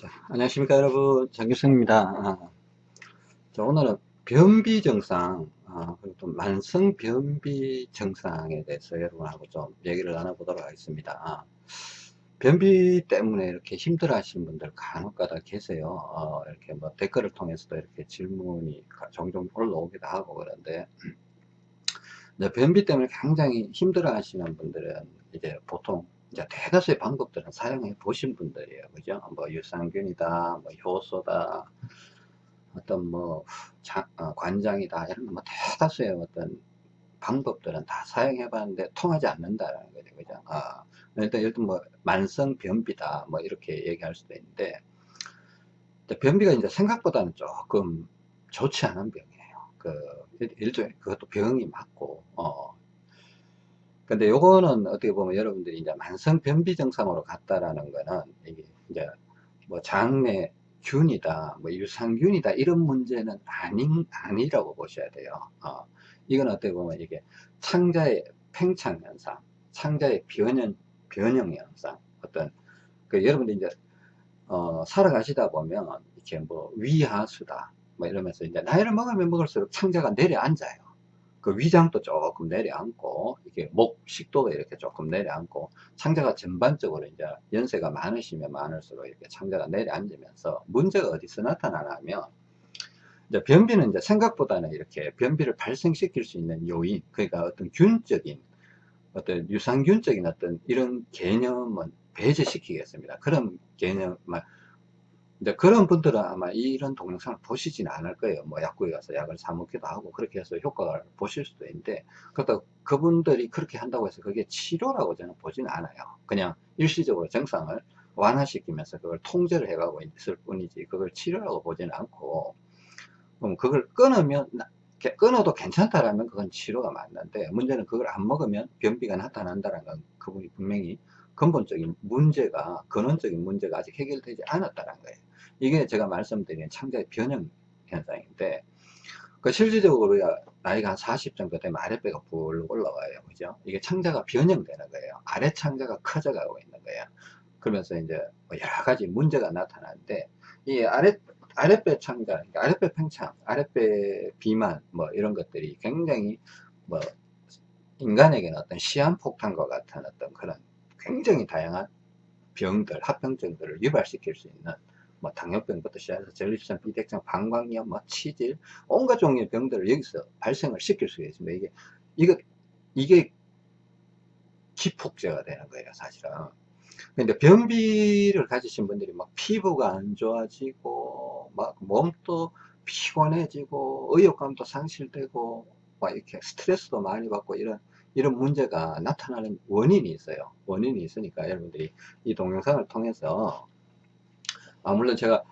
자, 안녕하십니까 여러분. 장규성입니다. 아, 자, 오늘은 변비 증상 아, 그리고 또 만성 변비 증상에 대해서 여러분하고 좀 얘기를 나눠보도록 하겠습니다. 아, 변비 때문에 이렇게 힘들어 하시는 분들 간혹가다 계세요. 어, 이렇게 뭐 댓글을 통해서도 이렇게 질문이 종종 올라오기도 하고 그런데 변비 때문에 굉장히 힘들어 하시는 분들은 이제 보통 이제 대다수의 방법들은 사용해 보신 분들이에요. 그죠? 뭐 유산균이다, 뭐 효소다, 어떤 뭐 자, 어, 관장이다, 이런 뭐 대다수의 어떤 방법들은 다 사용해 봤는데 통하지 않는다라는 거죠. 그죠? 어, 일단, 일단 뭐 만성 변비다, 뭐 이렇게 얘기할 수도 있는데, 변비가 이제 생각보다는 조금 좋지 않은 병이에요. 그, 일종의 그것도 병이 맞고, 어, 근데 요거는 어떻게 보면 여러분들이 이제 만성 변비 증상으로 갔다라는 거는 이게 이제 뭐 장내 균이다, 뭐 유산균이다 이런 문제는 아닌 아니라고 보셔야 돼요. 어, 이건 어떻게 보면 이게 창자의 팽창 현상, 창자의 변형 변형 현상, 어떤 그 여러분들 이제 어, 살아가시다 보면 이렇게 뭐 위하수다, 뭐 이러면서 이제 나이를 먹으면 먹을수록 창자가 내려앉아요. 그 위장도 조금 내려앉고 이게 목 식도도 이렇게 조금 내려앉고 창자가 전반적으로 이제 연세가 많으시면 많을수록 이렇게 창자가 내려앉으면서 문제가 어디서 나타나냐면 이제 변비는 이제 생각보다는 이렇게 변비를 발생시킬 수 있는 요인 그러니까 어떤 균적인 어떤 유산균적인 어떤 이런 개념은 배제시키겠습니다. 그런 개념만 이제 그런 분들은 아마 이런 동영상을 보시지는 않을 거예요. 뭐 약국에 가서 약을 사 먹기도 하고 그렇게 해서 효과를 보실 수도 있는데 그렇다 그분들이 그렇게 한다고 해서 그게 치료라고 저는 보지는 않아요. 그냥 일시적으로 증상을 완화시키면서 그걸 통제를 해가고 있을 뿐이지 그걸 치료라고 보지는 않고 그럼 그걸 끊으면 끊어도 괜찮다라면 그건 치료가 맞는데 문제는 그걸 안 먹으면 변비가 나타난다는 건 그분이 분명히 근본적인 문제가 근원적인 문제가 아직 해결되지 않았다는 거예요. 이게 제가 말씀드린 창자의 변형 현상인데 그 실질적으로 나이가 한 40 정도 되면 아랫배가 불 올라와요. 그죠? 이게 창자가 변형되는 거예요. 아래 창자가 커져가고 있는 거예요. 그러면서 이제 뭐 여러 가지 문제가 나타나는데 이 아래 아랫배 창자, 그러니까 아랫배 팽창, 아랫배 비만 뭐 이런 것들이 굉장히 뭐 인간에게는 어떤 시한폭탄과 같은 어떤 그런 굉장히 다양한 병들, 합병증들을 유발시킬 수 있는 뭐 당뇨병부터 시작해서 전립선, 비대증, 방광염, 뭐 치질, 온갖 종류의 병들을 여기서 발생을 시킬 수가 있습니다. 이게 이거 이게 기폭제가 되는 거예요, 사실은. 근데 변비를 가지신 분들이 막 피부가 안 좋아지고 막 몸도 피곤해지고 의욕감도 상실되고 막 이렇게 스트레스도 많이 받고 이런 이런 문제가 나타나는 원인이 있어요. 원인이 있으니까 여러분들이 이 동영상을 통해서 아, 물론 제가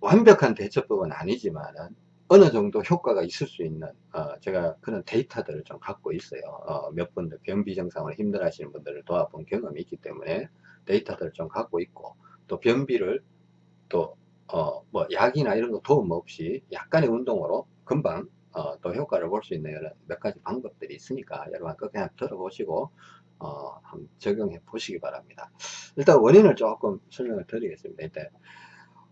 완벽한 대처법은 아니지만은 어느 정도 효과가 있을 수 있는 어, 제가 그런 데이터들을 좀 갖고 있어요. 어, 몇 분들 변비 증상으로 힘들어 하시는 분들을 도와본 경험이 있기 때문에 데이터들을 좀 갖고 있고 또 변비를 또 어, 뭐 약이나 이런 거 도움 없이 약간의 운동으로 금방 어, 또 효과를 볼 수 있는 여러 몇 가지 방법들이 있으니까 여러분 그 그냥 들어보시고 어, 적용해 보시기 바랍니다. 일단 원인을 조금 설명을 드리겠습니다. 일단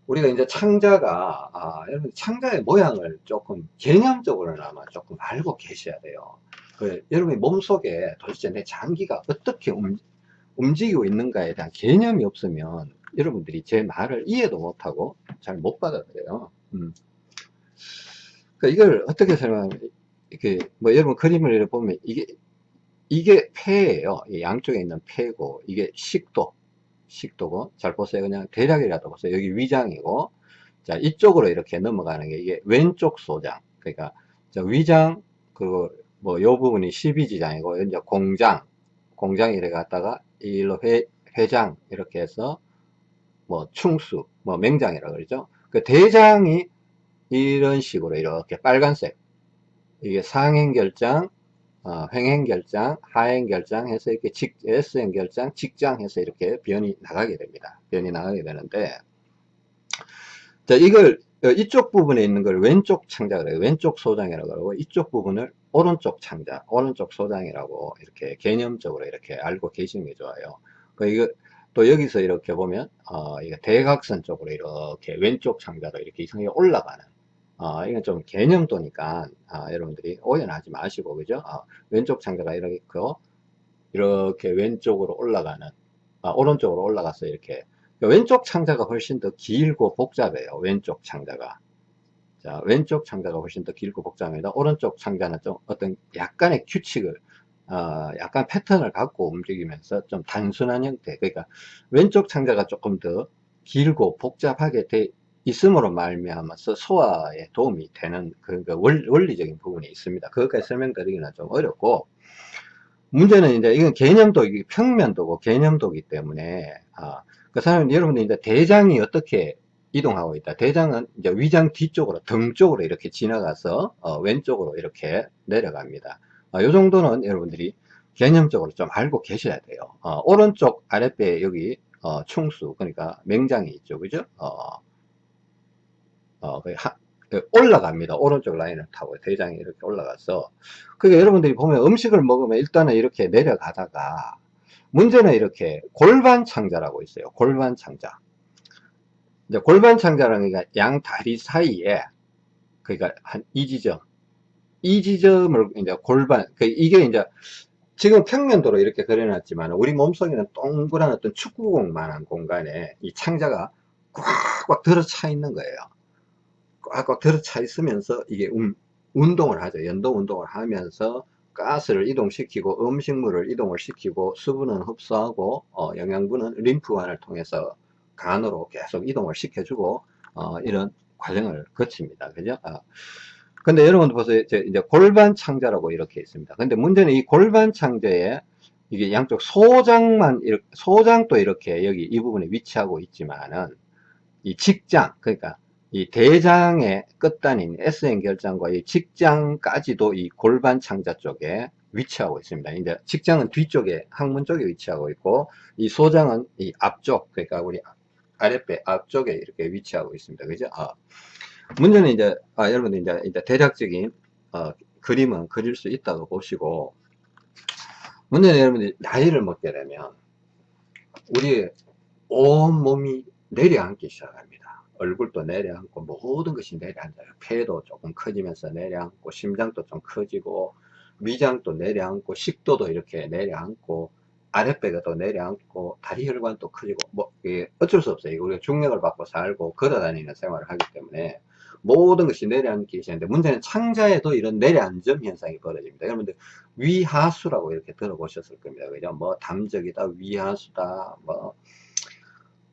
우리가 이제 창자가 아, 여러분 창자의 모양을 조금 개념적으로는 아마 조금 알고 계셔야 돼요. 그, 여러분의 몸속에 도대체 내 장기가 어떻게 움, 움직이고 있는가에 대한 개념이 없으면 여러분들이 제 말을 이해도 못하고 잘 못 받아들여요. 음. 그러니까 이걸 어떻게 설명하면 이렇게 뭐 여러분 그림을 보면 이게 이게 폐예요. 양쪽에 있는 폐고 이게 식도 식도고 잘 보세요. 그냥 대략이라도 보세요. 여기 위장이고 자 이쪽으로 이렇게 넘어가는 게 이게 왼쪽 소장 그러니까 자, 위장 그리고 뭐 요 부분이 12지장이고 이제 공장 공장 이래 갔다가 일로 회, 회장 이렇게 해서 뭐 충수 뭐 맹장이라고 그러죠. 그 대장이 이런 식으로 이렇게 빨간색 이게 상행결장 어, 횡행 결장 하행 결장 해서 이렇게 직, S행 결장 직장 해서 이렇게 변이 나가게 됩니다. 변이 나가게 되는데 자 이걸 어, 이쪽 부분에 있는 걸 왼쪽 창자 그래요. 왼쪽 소장이라고 그러고 이쪽 부분을 오른쪽 창자 오른쪽 소장이라고 이렇게 개념적으로 이렇게 알고 계시는 게 좋아요. 그 이거 또 여기서 이렇게 보면 어, 이거 대각선 쪽으로 이렇게 왼쪽 창자로 이렇게 이상하게 올라가는 어, 이건 좀 개념도니까 아, 여러분들이 오해하지 마시고 그죠? 어, 왼쪽 창자가 이렇게 이렇게 왼쪽으로 올라가는 아, 오른쪽으로 올라가서 이렇게 왼쪽 창자가 훨씬 더 길고 복잡해요. 왼쪽 창자가 자, 왼쪽 창자가 훨씬 더 길고 복잡합니다. 오른쪽 창자는 좀 어떤 약간의 규칙을 어, 약간 패턴을 갖고 움직이면서 좀 단순한 형태 그러니까 왼쪽 창자가 조금 더 길고 복잡하게 돼 있음으로 말미암아서 소화에 도움이 되는 그, 그 원리적인 부분이 있습니다. 그것까지 설명드리기는 좀 어렵고 문제는 이제 이건 개념도 평면도고 개념도기 때문에 아, 그 사람 여러분들 이제 대장이 어떻게 이동하고 있다. 대장은 이제 위장 뒤쪽으로 등 쪽으로 이렇게 지나가서 어, 왼쪽으로 이렇게 내려갑니다. 어, 이 정도는 여러분들이 개념적으로 좀 알고 계셔야 돼요. 어, 오른쪽 아랫배 여기 어, 충수 그러니까 맹장이 있죠, 그죠? 어, 어, 하, 그 올라갑니다. 오른쪽 라인을 타고 대장이 이렇게 올라가서 그러니까 여러분들이 보면 음식을 먹으면 일단은 이렇게 내려가다가 문제는 이렇게 골반 창자라고 있어요. 골반 창자. 이제 골반 창자라는 게 양 다리 사이에 그러니까 한 이 지점 이 지점을 이제 골반 그 이게 이제 지금 평면도로 이렇게 그려놨지만 우리 몸속에는 동그란 어떤 축구공만한 공간에 이 창자가 꽉꽉 들어차 있는 거예요. 꽉꽉 들어차 있으면서 이게 음, 운동을 하죠. 연동 운동을 하면서 가스를 이동시키고 음식물을 이동을 시키고 수분은 흡수하고 어, 영양분은 림프관을 통해서 간으로 계속 이동을 시켜주고 어, 이런 과정을 거칩니다. 그죠? 어. 근데 여러분 보세요. 이제 골반 창자라고 이렇게 있습니다. 근데 문제는 이 골반 창자에 이게 양쪽 소장만 소장도 이렇게 여기 이 부분에 위치하고 있지만은 이 직장 그러니까 이 대장의 끝단인 SN 결장과 이 직장까지도 이 골반 창자 쪽에 위치하고 있습니다. 이제 직장은 뒤쪽에 항문 쪽에 위치하고 있고 이 소장은 이 앞쪽 그러니까 우리 아랫배 앞쪽에 이렇게 위치하고 있습니다. 그죠? 아, 문제는 이제 아, 여러분들 이제, 이제 대략적인 어, 그림은 그릴 수 있다고 보시고 문제는 여러분들이 나이를 먹게 되면 우리 온 몸이 내려앉기 시작합니다. 얼굴도 내려앉고 모든 것이 내려앉아요. 폐도 조금 커지면서 내려앉고 심장도 좀 커지고 위장도 내려앉고 식도도 이렇게 내려앉고 아랫배가 또 내려앉고 다리 혈관도 커지고 뭐 이게 어쩔 수 없어요. 우리가 중력을 받고 살고 걸어다니는 생활을 하기 때문에 모든 것이 내려앉기 시작하는데 문제는 창자에도 이런 내려앉음 현상이 벌어집니다. 여러분들 위하수라고 이렇게 들어보셨을 겁니다. 그죠? 뭐 담적이다, 위하수다, 뭐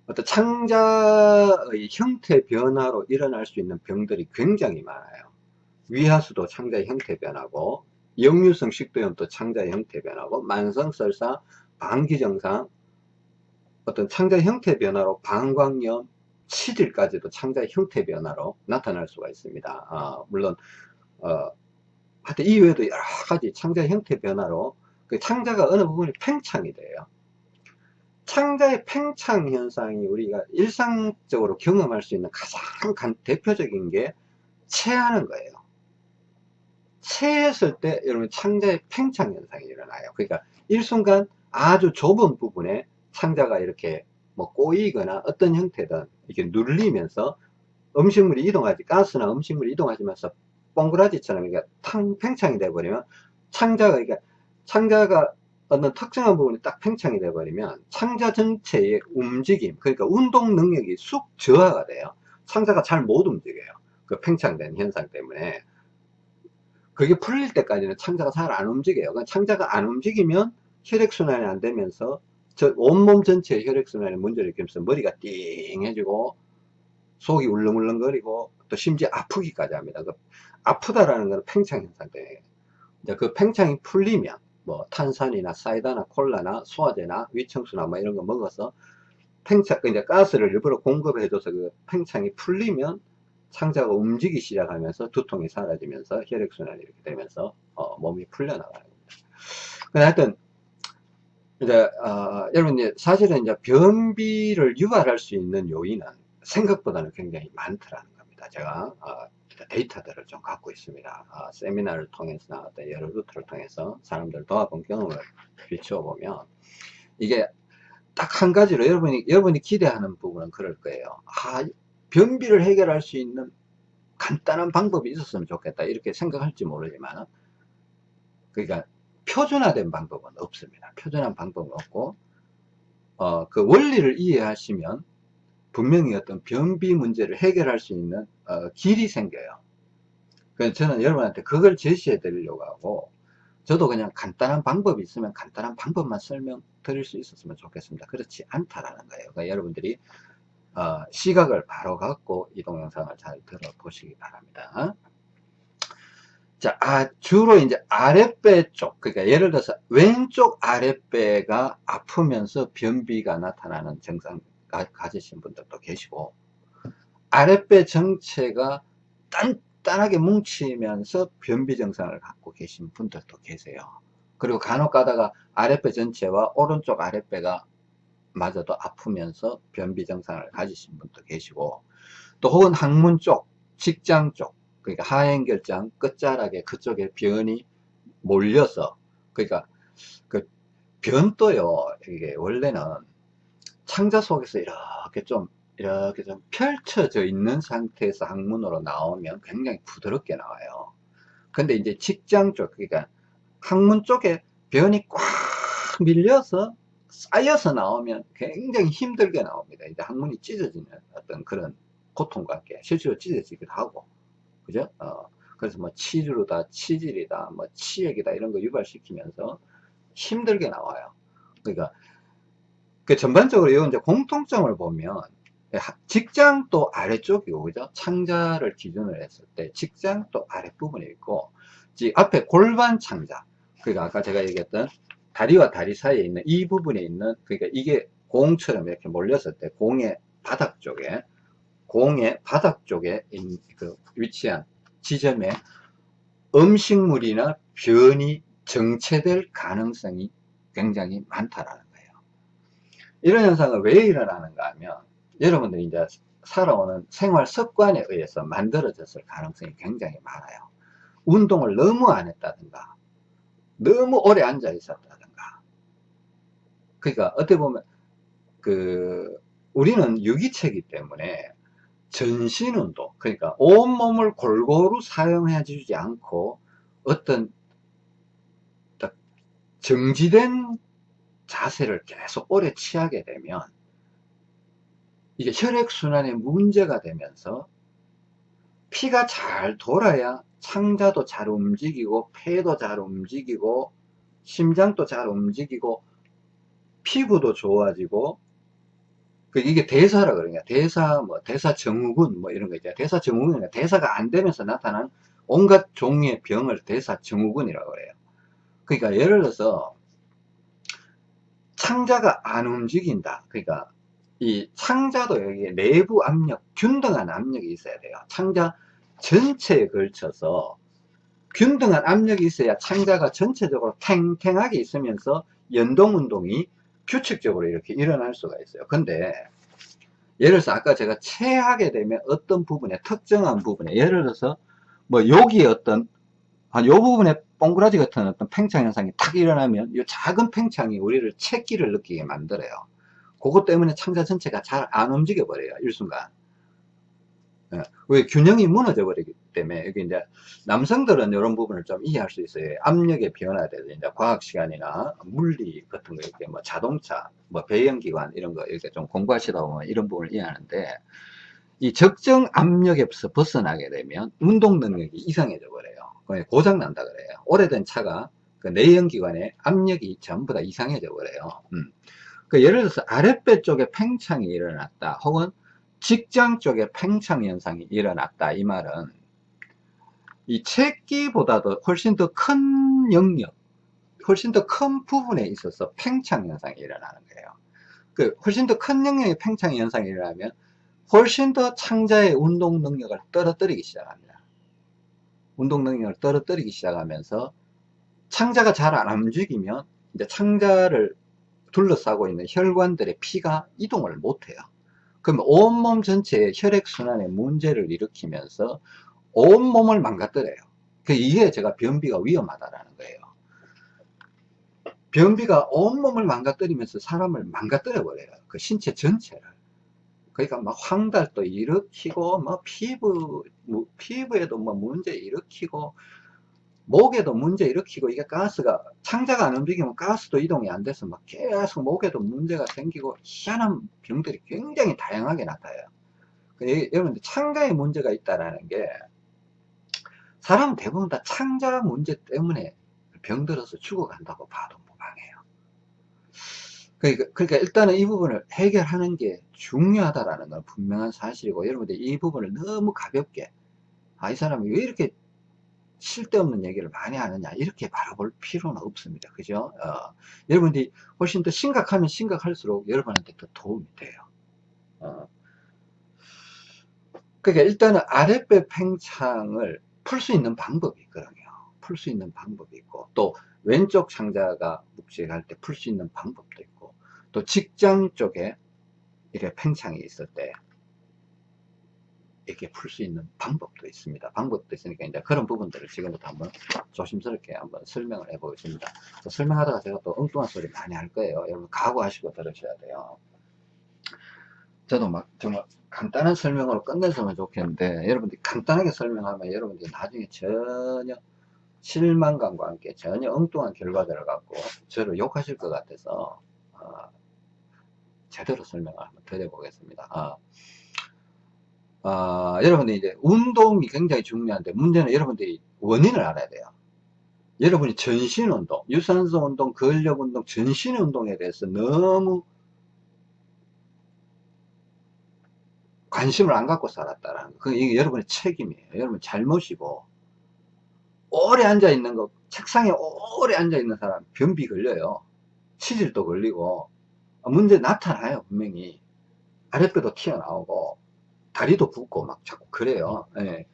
어떤 창자의 형태 변화로 일어날 수 있는 병들이 굉장히 많아요. 위하수도 창자의 형태 변화고 역류성 식도염도 창자의 형태 변화고 만성설사, 방기정상 어떤 창자 형태 변화로 방광염, 치질까지도 창자의 형태 변화로 나타날 수가 있습니다. 아, 물론 어, 하여튼 이외에도 여러 가지 창자 형태 변화로 그 창자가 어느 부분이 팽창이 돼요. 창자의 팽창 현상이 우리가 일상적으로 경험할 수 있는 가장 대표적인 게 체하는 거예요. 체했을 때 여러분 창자의 팽창 현상이 일어나요. 그러니까 일순간 아주 좁은 부분에 창자가 이렇게 뭐 꼬이거나 어떤 형태든 이렇게 눌리면서 음식물이 이동하지 가스나 음식물이 이동하지면서 뻥그라지처럼 이게 탕 팽창이 돼버리면 창자가 그러니까 창자가 어떤 특정한 부분이 딱 팽창이 돼버리면 창자 전체의 움직임 그러니까 운동 능력이 쑥 저하가 돼요. 창자가 잘 못 움직여요. 그 팽창된 현상 때문에. 그게 풀릴 때까지는 창자가 잘 안 움직여요. 창자가 안 움직이면 혈액순환이 안 되면서 저 온몸 전체의 혈액순환에 문제를 일으키면서 머리가 띵해지고 속이 울렁울렁거리고 또 심지어 아프기까지 합니다. 그 아프다라는 것은 팽창 현상 때문에. 그 팽창이 풀리면 뭐 탄산이나 사이다나 콜라나 소화제나 위청수나 뭐 이런 거 먹어서 팽창 이제 가스를 일부러 공급해줘서 그 팽창이 풀리면 창자가 움직이기 시작하면서 두통이 사라지면서 혈액순환이 이렇게 되면서 어, 몸이 풀려나가는 겁니다. 하여튼 이제 어, 여러분 이제 사실은 이제 변비를 유발할 수 있는 요인은 생각보다는 굉장히 많더라는 겁니다. 제가 어, 데이터들을 좀 갖고 있습니다. 어, 세미나를 통해서나 어떤 여러 루트를 통해서 사람들 도와본 경험을 비추어 보면 이게 딱 한 가지로 여러분이, 여러분이 기대하는 부분은 그럴 거예요. 아, 변비를 해결할 수 있는 간단한 방법이 있었으면 좋겠다. 이렇게 생각할지 모르지만, 그러니까 표준화된 방법은 없습니다. 표준화된 방법은 없고, 어, 그 원리를 이해하시면 분명히 어떤 변비 문제를 해결할 수 있는 어, 길이 생겨요. 그래서 저는 여러분한테 그걸 제시해 드리려고 하고, 저도 그냥 간단한 방법이 있으면 간단한 방법만 설명 드릴 수 있었으면 좋겠습니다. 그렇지 않다라는 거예요. 그러니까 여러분들이 어, 시각을 바로 갖고 이 동영상을 잘 들어보시기 바랍니다. 자, 아, 주로 이제 아랫배 쪽, 그러니까 예를 들어서 왼쪽 아랫배가 아프면서 변비가 나타나는 증상 가, 가지신 분들도 계시고, 아랫배 전체가 단단하게 뭉치면서 변비 증상을 갖고 계신 분들도 계세요. 그리고 간혹 가다가 아랫배 전체와 오른쪽 아랫배가 마저도 아프면서 변비 증상을 가지신 분도 계시고, 또 혹은 항문 쪽, 직장 쪽, 그러니까 하행결장 끝자락에 그쪽에 변이 몰려서 그러니까 그 변도요 이게 원래는 창자 속에서 이렇게 좀 이렇게 좀 펼쳐져 있는 상태에서 항문으로 나오면 굉장히 부드럽게 나와요 근데 이제 직장 쪽 그러니까 항문 쪽에 변이 꽉 밀려서 쌓여서 나오면 굉장히 힘들게 나옵니다 이제 항문이 찢어지는 어떤 그런 고통과 함께 실제로 찢어지기도 하고 그죠? 어, 그래서 뭐 치주로다, 치질이다, 뭐 치액이다 이런 거 유발시키면서 힘들게 나와요. 그러니까 그 전반적으로 이 이제 공통점을 보면 직장도 아래쪽이고 그죠? 창자를 기준으로 했을 때 직장도 아랫부분에 있고 앞에 골반 창자 그러니까 아까 제가 얘기했던 다리와 다리 사이에 있는 이 부분에 있는 그러니까 이게 공처럼 이렇게 몰렸을 때 공의 바닥 쪽에 공의 바닥 쪽에 그 위치한 지점에 음식물이나 변이 정체될 가능성이 굉장히 많다라는. 이런 현상은 왜 일어나는가 하면 여러분들이 이제 살아오는 생활 습관에 의해서 만들어졌을 가능성이 굉장히 많아요. 운동을 너무 안 했다든가 너무 오래 앉아 있었다든가 그러니까 어떻게 보면 그 우리는 유기체이기 때문에 전신운동 그러니까 온몸을 골고루 사용해 주지 않고 어떤 정지된 자세를 계속 오래 취하게 되면 이게 혈액순환에 문제가 되면서 피가 잘 돌아야 창자도 잘 움직이고 폐도 잘 움직이고 심장도 잘 움직이고 피부도 좋아지고 그 이게 대사라 그러냐? 대사 뭐 대사 증후군 뭐 이런 거 있잖아요 대사 증후군이 대사가 안 되면서 나타난 온갖 종류의 병을 대사 증후군이라고 그래요. 그러니까 예를 들어서 창자가 안 움직인다 그러니까 이 창자도 여기 내부 압력 균등한 압력이 있어야 돼요 창자 전체에 걸쳐서 균등한 압력이 있어야 창자가 전체적으로 탱탱하게 있으면서 연동운동이 규칙적으로 이렇게 일어날 수가 있어요. 근데 예를 들어서 아까 제가 체하게 되면 어떤 부분에 특정한 부분에 예를 들어서 뭐 여기에 어떤 한 요 부분에 동그라지 같은 어떤 팽창 현상이 탁 일어나면 이 작은 팽창이 우리를 채기를 느끼게 만들어요. 그것 때문에 창자 전체가 잘 안 움직여 버려요. 일순간. 예. 왜 균형이 무너져 버리기 때문에 여기 이제 남성들은 이런 부분을 좀 이해할 수 있어요. 압력의 변화에 이제 과학 시간이나 물리 같은 거 이렇게 뭐 자동차, 뭐 배연기관 이런 거 이렇게 좀 공부하시다 보면 이런 부분을 이해하는데 이 적정 압력에서 벗어나게 되면 운동 능력이 이상해져 버려요. 고장 난다 그래요. 오래된 차가 그 내연기관의 압력이 전부 다 이상해져 버려요. 음. 그 예를 들어서 아랫배 쪽에 팽창이 일어났다 혹은 직장 쪽에 팽창 현상이 일어났다 이 말은 이 채기보다도 훨씬 더 큰 영역 훨씬 더 큰 부분에 있어서 팽창 현상이 일어나는 거예요 그 훨씬 더 큰 영역의 팽창 현상이 일어나면 훨씬 더 창자의 운동 능력을 떨어뜨리기 시작합니다 운동 능력을 떨어뜨리기 시작하면서 창자가 잘 안 움직이면 이제 창자를 둘러싸고 있는 혈관들의 피가 이동을 못해요 그러면 온몸 전체에 혈액순환에 문제를 일으키면서 온몸을 망가뜨려요. 그 이게 제가 변비가 위험하다라는 거예요. 변비가 온몸을 망가뜨리면서 사람을 망가뜨려 버려요. 그 신체 전체를. 그러니까 막 황달도 일으키고, 뭐 피부, 뭐 피부에도 뭐 문제 일으키고, 목에도 문제 일으키고, 이게 가스가, 창자가 안 움직이면 가스도 이동이 안 돼서 막 계속 목에도 문제가 생기고, 희한한 병들이 굉장히 다양하게 나타나요. 그 여러분들 창자에 문제가 있다라는 게, 사람은 대부분 다 창자 문제 때문에 병들어서 죽어간다고 봐도 무방해요. 그러니까, 그러니까 일단은 이 부분을 해결하는 게 중요하다라는 건 분명한 사실이고 여러분들 이 부분을 너무 가볍게 아 이 사람이 왜 이렇게 쓸데없는 얘기를 많이 하느냐 이렇게 바라볼 필요는 없습니다. 그죠? 어, 여러분들이 훨씬 더 심각하면 심각할수록 여러분한테 더 도움이 돼요. 어. 그러니까 일단은 아랫배 팽창을 풀 수 있는 방법이 있거든요. 풀 수 있는 방법이 있고 또 왼쪽 창자가 묵직할 때 풀 수 있는 방법도 있고 또 직장 쪽에 이렇게 팽창이 있을 때 이렇게 풀 수 있는 방법도 있습니다. 방법도 있으니까 이제 그런 부분들을 지금부터 한번 조심스럽게 한번 설명을 해 보겠습니다. 설명하다가 제가 또 엉뚱한 소리 많이 할 거예요. 여러분 각오하시고 들으셔야 돼요. 저도 막 정말 간단한 설명으로 끝냈으면 좋겠는데 여러분들이 간단하게 설명하면 여러분들이 나중에 전혀 실망감과 함께 전혀 엉뚱한 결과들을 갖고 저를 욕하실 것 같아서 어, 제대로 설명을 한번 드려보겠습니다. 어, 어, 여러분들이 이제 운동이 굉장히 중요한데 문제는 여러분들이 원인을 알아야 돼요. 여러분이 전신 운동, 유산소 운동, 근력 운동, 전신 운동에 대해서 너무 관심을 안 갖고 살았다라는 거. 그게 여러분의 책임이에요. 여러분 잘못이고 오래 앉아 있는 거 책상에 오래 앉아 있는 사람 변비 걸려요. 치질도 걸리고 문제 나타나요 분명히. 아랫배도 튀어나오고 다리도 붓고 막 자꾸 그래요. 예.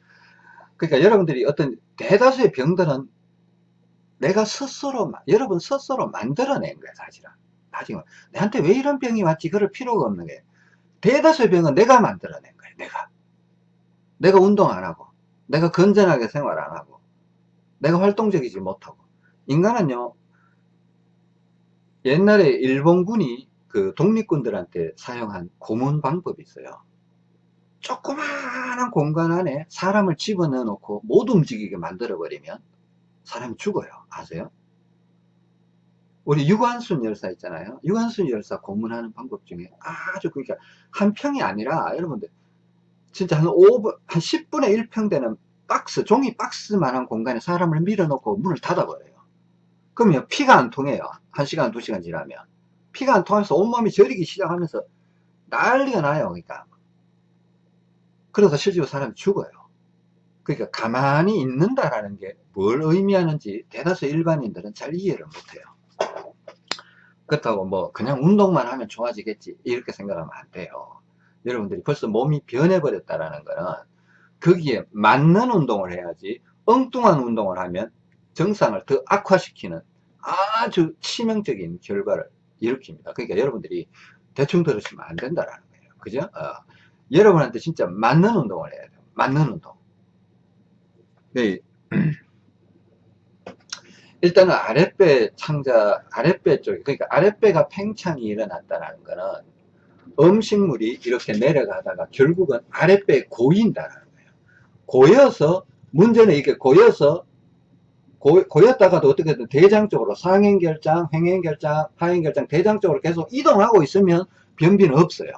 그러니까 여러분들이 어떤 대다수의 병들은 내가 스스로 여러분 스스로 만들어낸 거야 사실은. 나중에. 내한테 왜 이런 병이 왔지? 그럴 필요가 없는 게 대다수의 병은 내가 만들어낸 거야 내가. 내가 운동 안 하고 내가 건전하게 생활 안 하고 내가 활동적이지 못하고. 인간은요 옛날에 일본군이 그 독립군들한테 사용한 고문 방법이 있어요. 조그마한 공간 안에 사람을 집어넣어 놓고 못 움직이게 만들어 버리면 사람이 죽어요. 아세요? 우리 유관순 열사 있잖아요. 유관순 열사 고문하는 방법 중에 아주 그러니까 한 평이 아니라 여러분들 진짜 한 5분 한 10분의 1평 되는 박스 종이 박스만한 공간에 사람을 밀어넣고 문을 닫아버려요. 그러면 피가 안 통해요. 1시간 2시간 지나면 피가 안 통해서 온몸이 저리기 시작하면서 난리가 나요 그러니까. 그래서 실제로 사람이 죽어요. 그러니까 가만히 있는다라는 게 뭘 의미하는지 대다수 일반인들은 잘 이해를 못해요. 그렇다고 뭐 그냥 운동만 하면 좋아지겠지 이렇게 생각하면 안 돼요. 여러분들이 벌써 몸이 변해버렸다라는 거는 거기에 맞는 운동을 해야지 엉뚱한 운동을 하면 정상을 더 악화시키는 아주 치명적인 결과를 일으킵니다 그러니까 여러분들이 대충 들으시면 안 된다라는 거예요 그죠? 어. 여러분한테 진짜 맞는 운동을 해야 돼요 맞는 운동 네. 일단은 아랫배 창자, 아랫배 쪽에, 그러니까 아랫배가 팽창이 일어났다는 거는 음식물이 이렇게 내려가다가 결국은 아랫배에 고인다는 거예요. 고여서, 문제는 이게 고여서, 고, 고였다가도 어떻게든 대장 쪽으로 상행결장, 행행결장, 하행결장, 대장 쪽으로 계속 이동하고 있으면 변비는 없어요.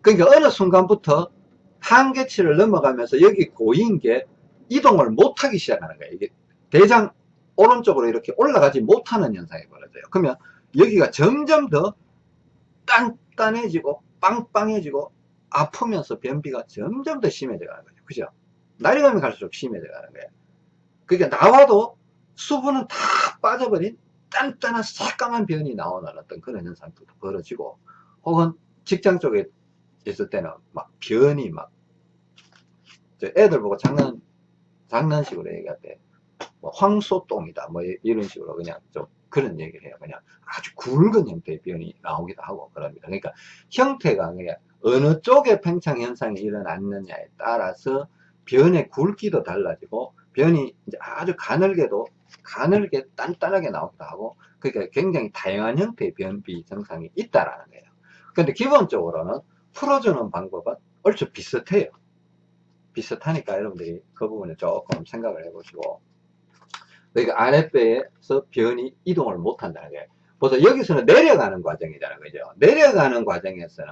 그러니까 어느 순간부터 한계치를 넘어가면서 여기 고인 게 이동을 못하기 시작하는 거예요. 이게 대장 오른쪽으로 이렇게 올라가지 못하는 현상이 벌어져요. 그러면 여기가 점점 더 단단해지고 빵빵해지고 아프면서 변비가 점점 더 심해져 가는 거죠. 그죠? 날이 가면 갈수록 심해져 가는 거예요. 그러니까 나와도 수분은 다 빠져버린 단단한 새까만 변이 나오는 어떤 그런 현상도 벌어지고 혹은 직장 쪽에 있을 때는 막 변이 막 애들 보고 장난 장난식으로 얘기할 때, 뭐 황소똥이다, 뭐 이런 식으로 그냥 좀 그런 얘기를 해요. 그냥 아주 굵은 형태의 변이 나오기도 하고 그럽니다. 그러니까 형태가 그냥 어느 쪽에 팽창 현상이 일어났느냐에 따라서 변의 굵기도 달라지고 변이 이제 아주 가늘게도 가늘게 단단하게 나오기도 하고 그러니까 굉장히 다양한 형태의 변비 증상이 있다라는 거예요. 근데 기본적으로는 풀어주는 방법은 얼추 비슷해요. 비슷하니까 여러분들이 그 부분에 조금 생각을 해보시고 그러니까 아랫배에서 변이 이동을 못한다는 거예요. 보세요. 여기서는 내려가는 과정이잖아요. 그죠? 내려가는 과정에서는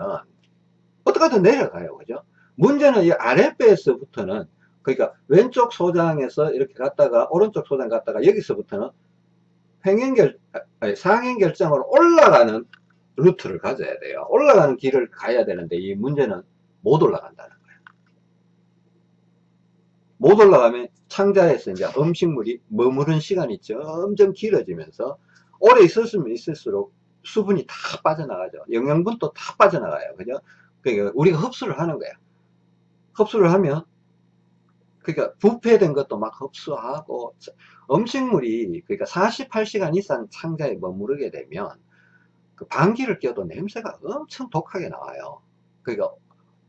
어떻게든 내려가요. 그죠? 문제는 이 아랫배에서부터는 그러니까 왼쪽 소장에서 이렇게 갔다가 오른쪽 소장 갔다가 여기서부터는 횡행결 아니, 상행결정으로 올라가는 루트를 가져야 돼요. 올라가는 길을 가야 되는데 이 문제는 못 올라간다는 거예요. 못 올라가면 창자에서 이제 음식물이 머무른 시간이 점점 길어지면서 오래 있었으면 있을수록 수분이 다 빠져나가죠. 영양분도 다 빠져나가요. 그죠? 그러니까 우리가 흡수를 하는 거야. 흡수를 하면 그러니까 부패된 것도 막 흡수하고 음식물이 그러니까 48시간 이상 창자에 머무르게 되면 그 방귀를 껴도 냄새가 엄청 독하게 나와요. 그러니까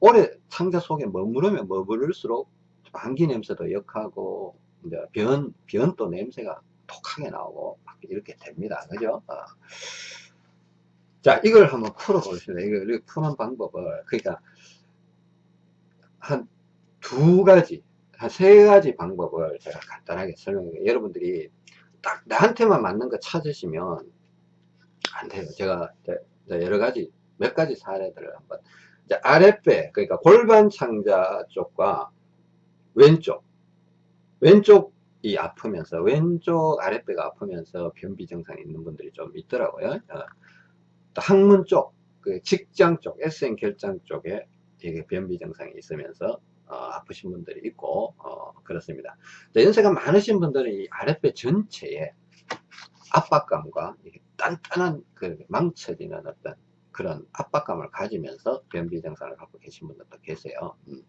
오래 창자 속에 머무르면 머무를수록 방귀 냄새도 역하고 이제 변 변도 냄새가 독하게 나오고 막 이렇게 됩니다. 그죠? 어. 자, 이걸 한번 풀어보겠습니다. 이걸 푸는 방법을 그러니까 한 두 가지 한 세 가지 방법을 제가 간단하게 설명해 여러분들이 딱 나한테만 맞는 거 찾으시면 안 돼요. 제가 여러 가지 몇 가지 사례들을 한번 아랫배 그러니까 골반 창자 쪽과 왼쪽 왼쪽이 아프면서 왼쪽 아랫배가 아프면서 변비 증상이 있는 분들이 좀 있더라고요. 어. 항문 쪽, 그 직장 쪽, SN 결장 쪽에 되게 변비 증상이 있으면서 어, 아프신 분들이 있고 어, 그렇습니다. 연세가 많으신 분들은 이 아랫배 전체에 압박감과 단단한 그 망쳐지는 어떤 그런 압박감을 가지면서 변비 증상을 갖고 계신 분들도 계세요. 음.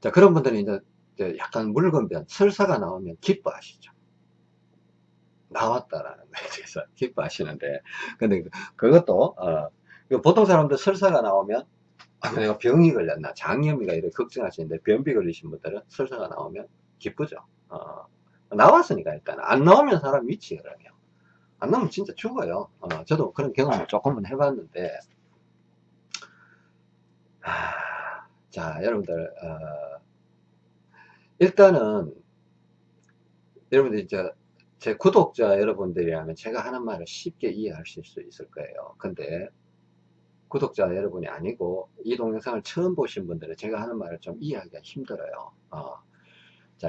자 그런 분들은 이제 약간 묽은 변, 설사가 나오면 기뻐하시죠. 나왔다라는 거에 대해서 기뻐하시는데 근데 그것도 어, 보통 사람들 설사가 나오면 아, 내가 병이 걸렸나? 장염이가 이렇게 걱정하시는데 변비 걸리신 분들은 설사가 나오면 기쁘죠. 어, 나왔으니까 일단 안 나오면 사람 미치 그러면 안 나오면 진짜 죽어요. 어, 저도 그런 경험을 조금은 해봤는데. 아, 자 여러분들 어, 일단은 여러분들 이제 제 구독자 여러분들이라면 제가 하는 말을 쉽게 이해하실 수 있을 거예요. 근데 구독자 여러분이 아니고 이 동영상을 처음 보신 분들은 제가 하는 말을 좀 이해하기가 힘들어요. 어. 자,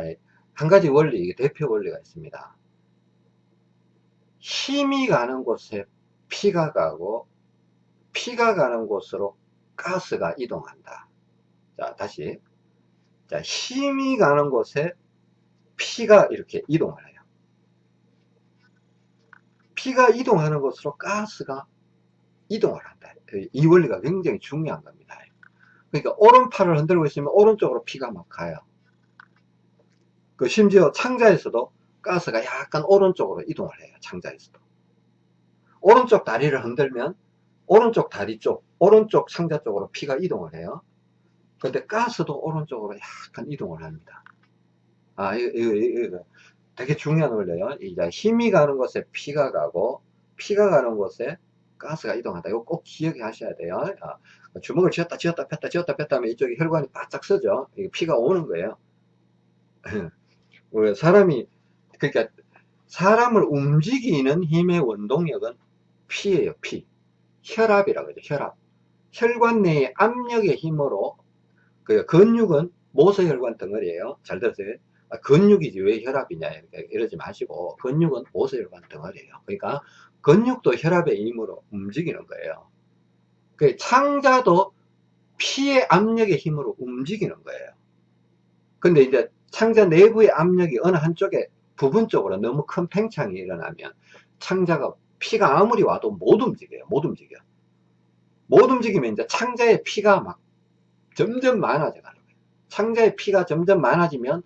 한 가지 원리, 대표 원리가 있습니다. 힘이 가는 곳에 피가 가고 피가 가는 곳으로 가스가 이동한다. 자, 다시. 자, 힘이 가는 곳에 피가 이렇게 이동을 해요. 피가 이동하는 곳으로 가스가 이동을 한다. 이 원리가 굉장히 중요한 겁니다. 그러니까 오른팔을 흔들고 있으면 오른쪽으로 피가 막 가요. 그 심지어 창자에서도 가스가 약간 오른쪽으로 이동을 해요. 창자에서도. 오른쪽 다리를 흔들면 오른쪽 다리 쪽, 오른쪽 창자 쪽으로 피가 이동을 해요. 근데 가스도 오른쪽으로 약간 이동을 합니다. 아, 이거, 이거, 이거 되게 중요한 원리예요. 이제 힘이 가는 곳에 피가 가고, 피가 가는 곳에 가스가 이동한다. 이거 꼭 기억해 하셔야 돼요. 아, 주먹을 쥐었다 쥐었다 폈다 쥐었다 폈다 하면 이쪽에 혈관이 바짝 서죠. 이게 피가 오는 거예요. 사람이 그러니까 사람을 움직이는 힘의 원동력은 피예요. 피. 혈압이라고 하죠. 혈압. 혈관 내의 압력의 힘으로 그 근육은 모세혈관 덩어리예요. 잘 들으세요. 아, 근육이지 왜 혈압이냐 이러지 마시고 근육은 모세혈관 덩어리예요. 그러니까 근육도 혈압의 힘으로 움직이는 거예요. 그 창자도 피의 압력의 힘으로 움직이는 거예요. 근데 이제 창자 내부의 압력이 어느 한쪽에 부분적으로 너무 큰 팽창이 일어나면 창자가 피가 아무리 와도 못 움직여요. 못 움직여. 못 움직이면 이제 창자에 피가 막 점점 많아져 가는 거예요. 창자에 피가 점점 많아지면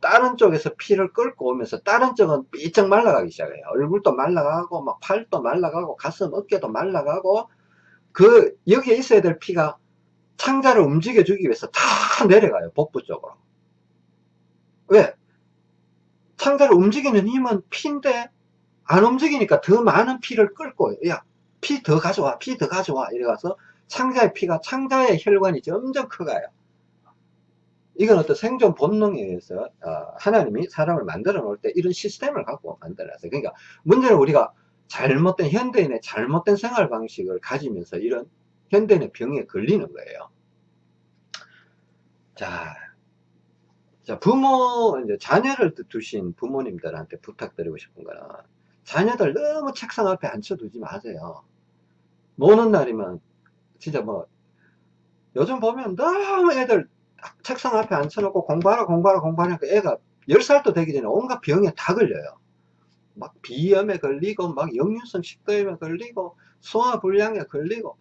다른 쪽에서 피를 끌고 오면서 다른 쪽은 삐쩍 말라가기 시작해요. 얼굴도 말라가고 막 팔도 말라가고 가슴 어깨도 말라가고 그 여기에 있어야 될 피가 창자를 움직여 주기 위해서 다 내려가요. 복부 쪽으로. 왜? 창자를 움직이는 힘은 피인데 안 움직이니까 더 많은 피를 끌고 야 피 더 가져와 피 더 가져와 이래 가서 창자의 피가 창자의 혈관이 점점 커가요 이건 어떤 생존 본능에 의해서 어, 하나님이 사람을 만들어 놓을 때 이런 시스템을 갖고 만들어 놨어요. 그러니까 문제는 우리가 잘못된 현대인의 잘못된 생활 방식을 가지면서 이런 현대인의 병에 걸리는 거예요. 자, 자 부모 이제 자녀를 두신 부모님들한테 부탁드리고 싶은 거는 자녀들 너무 책상 앞에 앉혀두지 마세요. 노는 날이면 진짜 뭐 요즘 보면 너무 애들 책상 앞에 앉혀놓고 공부하라 공부하라 공부하니까 애가 10살도 되기 전에 온갖 병에 다 걸려요. 막 비염에 걸리고 막 역류성 식도염에 걸리고 소화불량에 걸리고.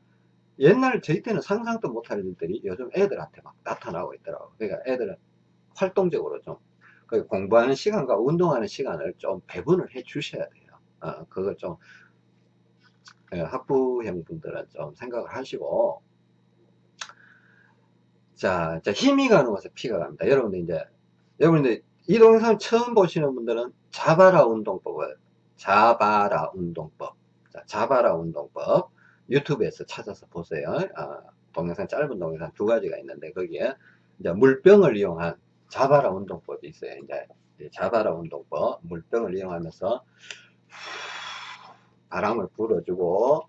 옛날 저희 때는 상상도 못할 일들이 요즘 애들한테 막 나타나고 있더라고. 그러니까 애들은 활동적으로 좀 공부하는 시간과 운동하는 시간을 좀 배분을 해 주셔야 돼요. 어, 그걸 좀 예, 학부형 분들은 좀 생각을 하시고 자, 자 힘이 가는 곳에 피가 갑니다. 여러분들 이제 여러분들 이 동영상 처음 보시는 분들은 자바라 운동법을 자바라 운동법. 자, 자바라 운동법 유튜브에서 찾아서 보세요. 아, 동영상 짧은 동영상 두 가지가 있는데 거기에 이제 물병을 이용한 자바라 운동법이 있어요. 이제 자바라 운동법 물병을 이용하면서 바람을 불어주고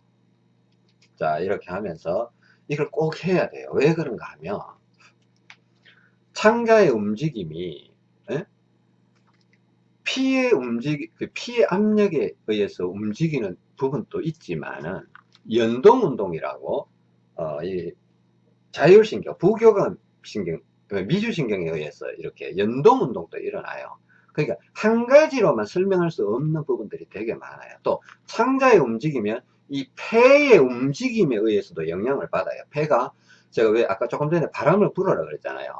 자 이렇게 하면서 이걸 꼭 해야 돼요 왜 그런가 하면 창자의 움직임이 에? 피의 움직 그 피의 압력에 의해서 움직이는 부분도 있지만은 연동 운동이라고 어, 이 자율신경 부교감 신경 미주신경에 의해서 이렇게 연동 운동도 일어나요 그러니까 한 가지로만 설명할 수 없는 부분들이 되게 많아요. 또 창자의 움직이면 이 폐의 움직임에 의해서도 영향을 받아요. 폐가 제가 왜 아까 조금 전에 바람을 불어라 그랬잖아요.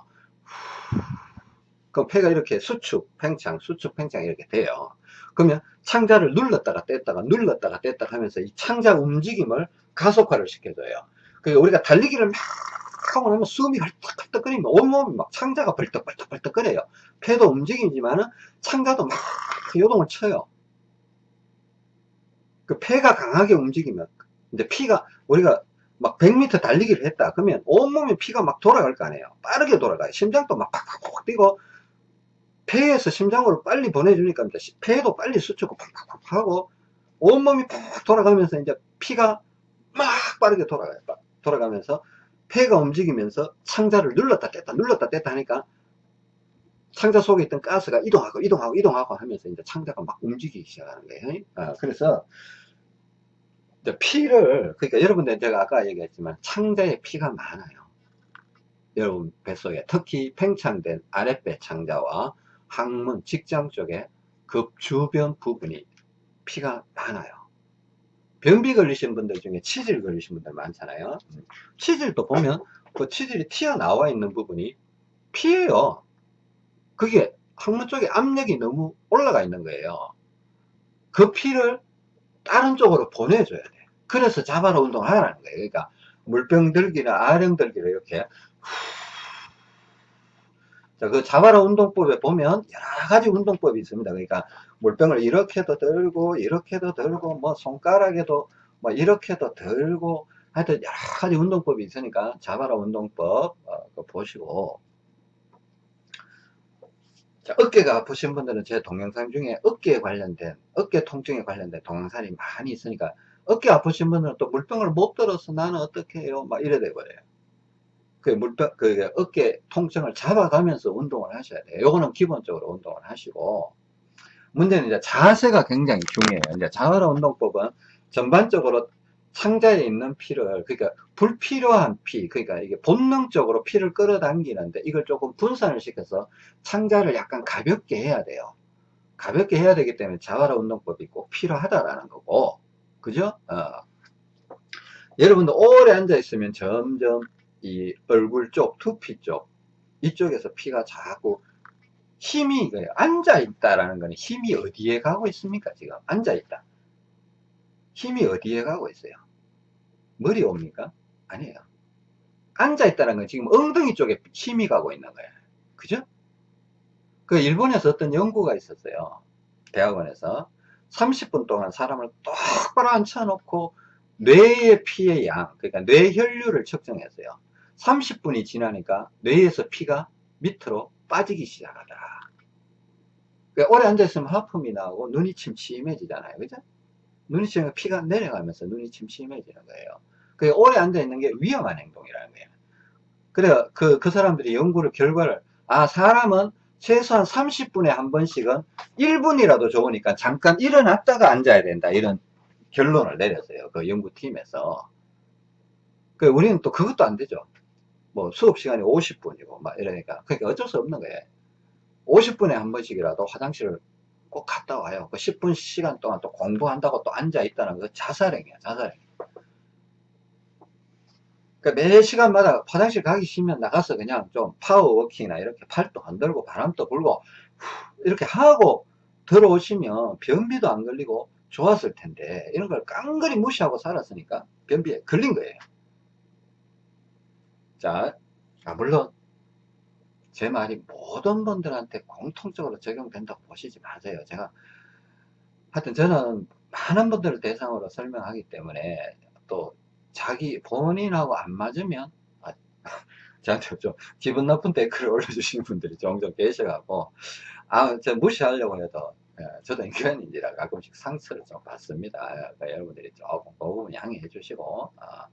그럼 폐가 이렇게 수축, 팽창, 수축, 팽창 이렇게 돼요. 그러면 창자를 눌렀다가 뗐다가 눌렀다가 뗐다가 하면서 이 창자 움직임을 가속화를 시켜줘요. 그러니까 우리가 달리기를 막 하고 나면 숨이 헐떡헐떡거리면 온몸이 막 창자가 벌떡벌떡벌떡거려요. 폐도 움직이지만은 창자도 막 요동을 쳐요. 그 폐가 강하게 움직이면 이제 피가 우리가 막 100m 달리기를 했다 그러면 온몸에 피가 막 돌아갈 거 아니에요. 빠르게 돌아가요. 심장도 막 팍팍팍 뛰고 폐에서 심장으로 빨리 보내주니까 이제 폐도 빨리 수축고 팍팍팍 하고 온몸이 팍 돌아가면서 이제 피가 막 빠르게 돌아가요. 돌아가면서 폐가 움직이면서 창자를 눌렀다 뗐다 눌렀다 뗐다 하니까 창자 속에 있던 가스가 이동하고 이동하고 이동하고 하면서 이제 창자가 막 움직이기 시작하는 거예요. 아, 그래서 피를 그러니까 여러분들 제가 아까 얘기했지만 창자에 피가 많아요. 여러분 뱃속에 특히 팽창된 아랫배 창자와 항문 직장 쪽에 급 주변 부분이 피가 많아요. 변비 걸리신 분들 중에 치질 걸리신 분들 많잖아요. 치질도 보면 그 치질이 튀어나와 있는 부분이 피예요. 그게 항문 쪽에 압력이 너무 올라가 있는 거예요. 그 피를 다른 쪽으로 보내줘야 돼. 그래서 자바라 운동을 하라는 거예요. 그러니까 물병 들기나 아령 들기를 이렇게 자, 그 자바라 운동법에 보면 여러 가지 운동법이 있습니다. 그러니까 물병을 이렇게도 들고 이렇게도 들고 뭐 손가락에도 뭐 이렇게도 들고 하여튼 여러 가지 운동법이 있으니까 자바라 운동법 어, 보시고 자, 어깨가 아프신 분들은 제 동영상 중에 어깨에 관련된 어깨 통증에 관련된 동영상이 많이 있으니까 어깨 아프신 분들은 또 물병을 못 들어서 나는 어떻게 해요? 막 이래 돼버려요. 그 물병 그 어깨 통증을 잡아가면서 운동을 하셔야 돼요. 요거는 기본적으로 운동을 하시고. 문제는 이제 자세가 굉장히 중요해요. 이제 자활화 운동법은 전반적으로 창자에 있는 피를 그러니까 불필요한 피 그러니까 이게 본능적으로 피를 끌어당기는데 이걸 조금 분산을 시켜서 창자를 약간 가볍게 해야 돼요. 가볍게 해야 되기 때문에 자활화 운동법이 꼭 필요하다라는 거고. 그죠? 어. 여러분도 오래 앉아 있으면 점점 이 얼굴 쪽 두피 쪽 이쪽에서 피가 자꾸 힘이 앉아 있다라는 거는 힘이 어디에 가고 있습니까 지금? 앉아 있다. 힘이 어디에 가고 있어요 머리 옵니까? 아니에요. 앉아있다는 건 지금 엉덩이 쪽에 힘이 가고 있는 거예요. 그죠? 그 일본에서 어떤 연구가 있었어요. 대학원에서. 30분 동안 사람을 똑바로 앉혀놓고 뇌의 피의 양, 그러니까 뇌혈류를 측정했어요. 30분이 지나니까 뇌에서 피가 밑으로 빠지기 시작하더라. 그러니까 오래 앉아있으면 하품이 나오고 눈이 침침해지잖아요. 그죠? 눈이 침면 피가 내려가면서 눈이 침침해지는 거예요. 그 오래 앉아 있는 게 위험한 행동이라는 거예요. 그래, 그, 그 사람들이 연구를, 결과를, 아, 사람은 최소한 30분에 한 번씩은 1분이라도 좋으니까 잠깐 일어났다가 앉아야 된다. 이런 결론을 내렸어요. 그 연구팀에서. 그 우리는 또 그것도 안 되죠. 뭐 수업 시간이 50분이고 막 이러니까. 그러니까 어쩔 수 없는 거예요. 50분에 한 번씩이라도 화장실을 꼭 갔다 와요. 그 10분 시간 동안 또 공부한다고 또 앉아 있다는 거 자살행위야, 자살행위. 그러니까 매 시간마다 화장실 가기 싫으면 나가서 그냥 좀 파워워킹이나 이렇게 팔도 흔들고 바람도 불고 이렇게 하고 들어오시면 변비도 안 걸리고 좋았을 텐데 이런 걸 깡그리 무시하고 살았으니까 변비에 걸린 거예요. 자, 아, 물론 제 말이 모든 분들한테 공통적으로 적용된다고 보시지 마세요. 제가 하여튼 저는 많은 분들을 대상으로 설명하기 때문에 또 자기 본인하고 안 맞으면 아, 저한테 좀 기분 나쁜 댓글을 올려주시는 분들이 종종 계셔갖고 아, 저 무시하려고 해도 예, 저도 인간인지라 가끔씩 상처를 좀 받습니다. 그러니까 여러분들이 조금 그 부분 양해해 주시고 아.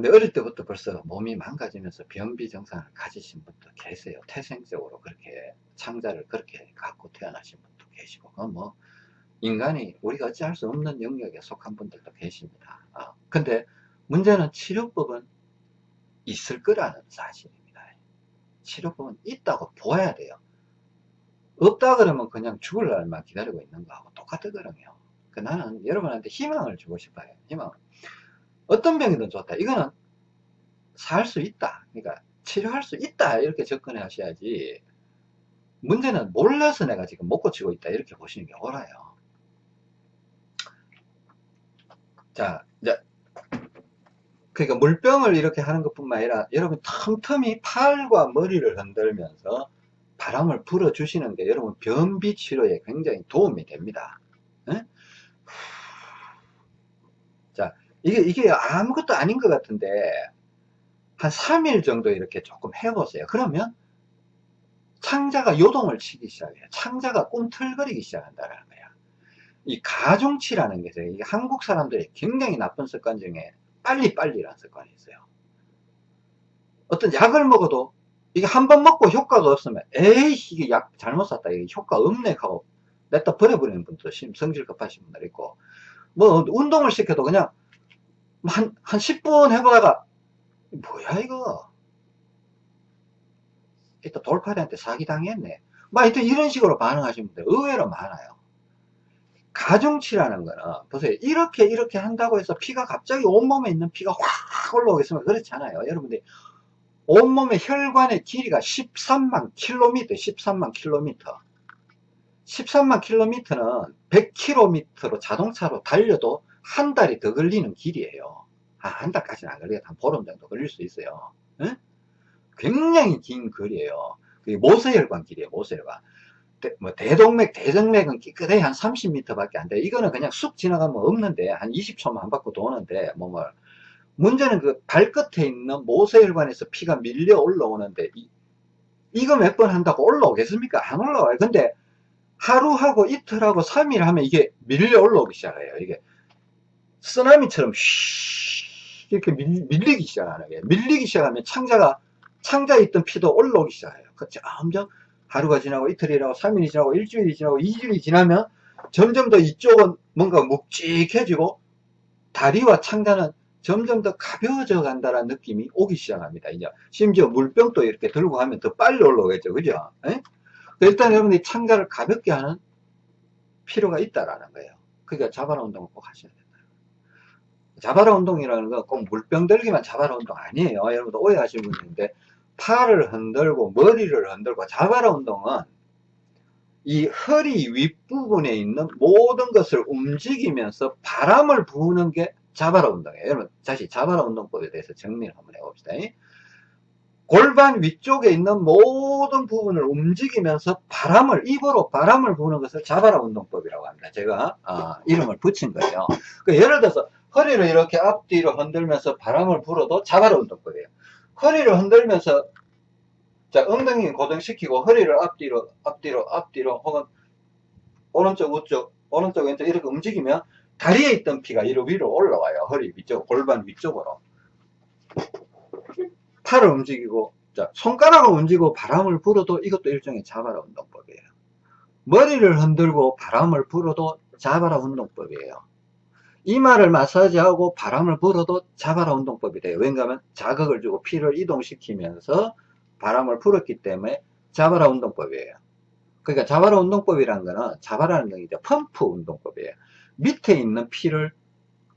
근데 어릴 때부터 벌써 몸이 망가지면서 변비 증상을 가지신 분도 계세요. 태생적으로 그렇게 창자를 그렇게 갖고 태어나신 분도 계시고 뭐 인간이 우리가 어찌할 수 없는 영역에 속한 분들도 계십니다. 아, 근데 문제는 치료법은 있을 거라는 사실입니다. 치료법은 있다고 보아야 돼요. 없다 그러면 그냥 죽을 날만 기다리고 있는 거하고 똑같거든요. 그 나는 여러분한테 희망을 주고 싶어요. 희망. 어떤 병이든 좋다. 이거는 살 수 있다. 그러니까 치료할 수 있다. 이렇게 접근해 하셔야지. 문제는 몰라서 내가 지금 못 고치고 있다. 이렇게 보시는 게 옳아요. 자, 이제, 그러니까 물병을 이렇게 하는 것 뿐만 아니라 여러분 틈틈이 팔과 머리를 흔들면서 바람을 불어주시는 게 여러분 변비 치료에 굉장히 도움이 됩니다. 에? 자, 이게, 이게 아무것도 아닌 것 같은데, 한 3일 정도 이렇게 조금 해보세요. 그러면 창자가 요동을 치기 시작해요. 창자가 꿈틀거리기 시작한다는 거야. 이 가중치라는 게 있어요. 이게 한국 사람들이 굉장히 나쁜 습관 중에 빨리빨리라는 습관이 있어요. 어떤 약을 먹어도 이게 한 번 먹고 효과가 없으면 에이 이게 약 잘못 샀다 이게 효과 없네 하고 냈다 버려버리는 분도 성질 급하신 분들 있고 뭐 운동을 시켜도 그냥 한, 한 10분 해보다가 뭐야 이거? 이따 돌팔이한테 사기당했네. 막 하여튼 이런 식으로 반응하시는 분들 의외로 많아요. 가중치라는 거는 보세요. 이렇게 이렇게 한다고 해서 피가 갑자기 온몸에 있는 피가 확 올라오겠으면 그렇지 않아요. 여러분들이 온몸의 혈관의 길이가 13만 킬로미터 13만 킬로미터. 13만 킬로미터는 100킬로미터로 자동차로 달려도 한 달이 더 걸리는 길이에요 아, 한 달까지는 안 걸려요 한 보름 정도 걸릴 수 있어요 응? 굉장히 긴 거리예요 모세혈관 길이에요 모세혈관 대, 뭐 대동맥, 대정맥은 깨끗해 한 30m 밖에 안 돼. 이거는 그냥 쑥 지나가면 없는데, 한 20초만 안 받고 도는데, 몸을. 문제는 그 발끝에 있는 모세혈관에서 피가 밀려 올라오는데, 이, 이거 몇 번 한다고 올라오겠습니까? 안 올라와요. 근데 하루하고 이틀하고 3일 하면 이게 밀려 올라오기 시작해요. 이게 쓰나미처럼 쉬 이렇게 밀, 밀리기 시작하는 거예요. 밀리기 시작하면 창자가, 창자에 있던 피도 올라오기 시작해요. 그 점점 하루가 지나고 이틀이 지나고 3일이 지나고 일주일이 지나고 2주일이 지나면 점점 더 이쪽은 뭔가 묵직해지고 다리와 창자는 점점 더 가벼워져 간다는 느낌이 오기 시작합니다. 이제 심지어 물병도 이렇게 들고 하면 더 빨리 올라오겠죠. 그죠? 에? 일단 여러분이 창자를 가볍게 하는 필요가 있다라는 거예요. 그러니까 자바라 운동을 꼭 하셔야 된다. 자바라 운동이라는 건 꼭 물병 들기만 자바라 운동 아니에요. 여러분들 오해하시는 분인데 팔을 흔들고 머리를 흔들고 자바라 운동은 이 허리 윗부분에 있는 모든 것을 움직이면서 바람을 부는 게 자바라 운동이에요. 여러분 다시 자바라 운동법에 대해서 정리를 한번 해봅시다. 골반 위쪽에 있는 모든 부분을 움직이면서 바람을 입으로 바람을 부는 것을 자바라 운동법이라고 합니다. 제가 어, 이름을 붙인 거예요. 그 예를 들어서 허리를 이렇게 앞뒤로 흔들면서 바람을 불어도 자바라 운동법이에요. 허리를 흔들면서 자 엉덩이 고정시키고 허리를 앞뒤로 앞뒤로 앞뒤로 혹은 오른쪽 우쪽 오른쪽 왼쪽 이렇게 움직이면 다리에 있던 피가 이로 위로 올라와요. 허리 위쪽 골반 위쪽으로 팔을 움직이고 자, 손가락을 움직이고 바람을 불어도 이것도 일종의 자바라 운동법이에요. 머리를 흔들고 바람을 불어도 자바라 운동법이에요. 이마를 마사지하고 바람을 불어도 자바라 운동법이 돼요. 왜냐하면 자극을 주고 피를 이동시키면서 바람을 불었기 때문에 자바라 운동법이에요. 그러니까 자바라 운동법이라는 거는 자바라는 게 이제 펌프 운동법이에요. 밑에 있는 피를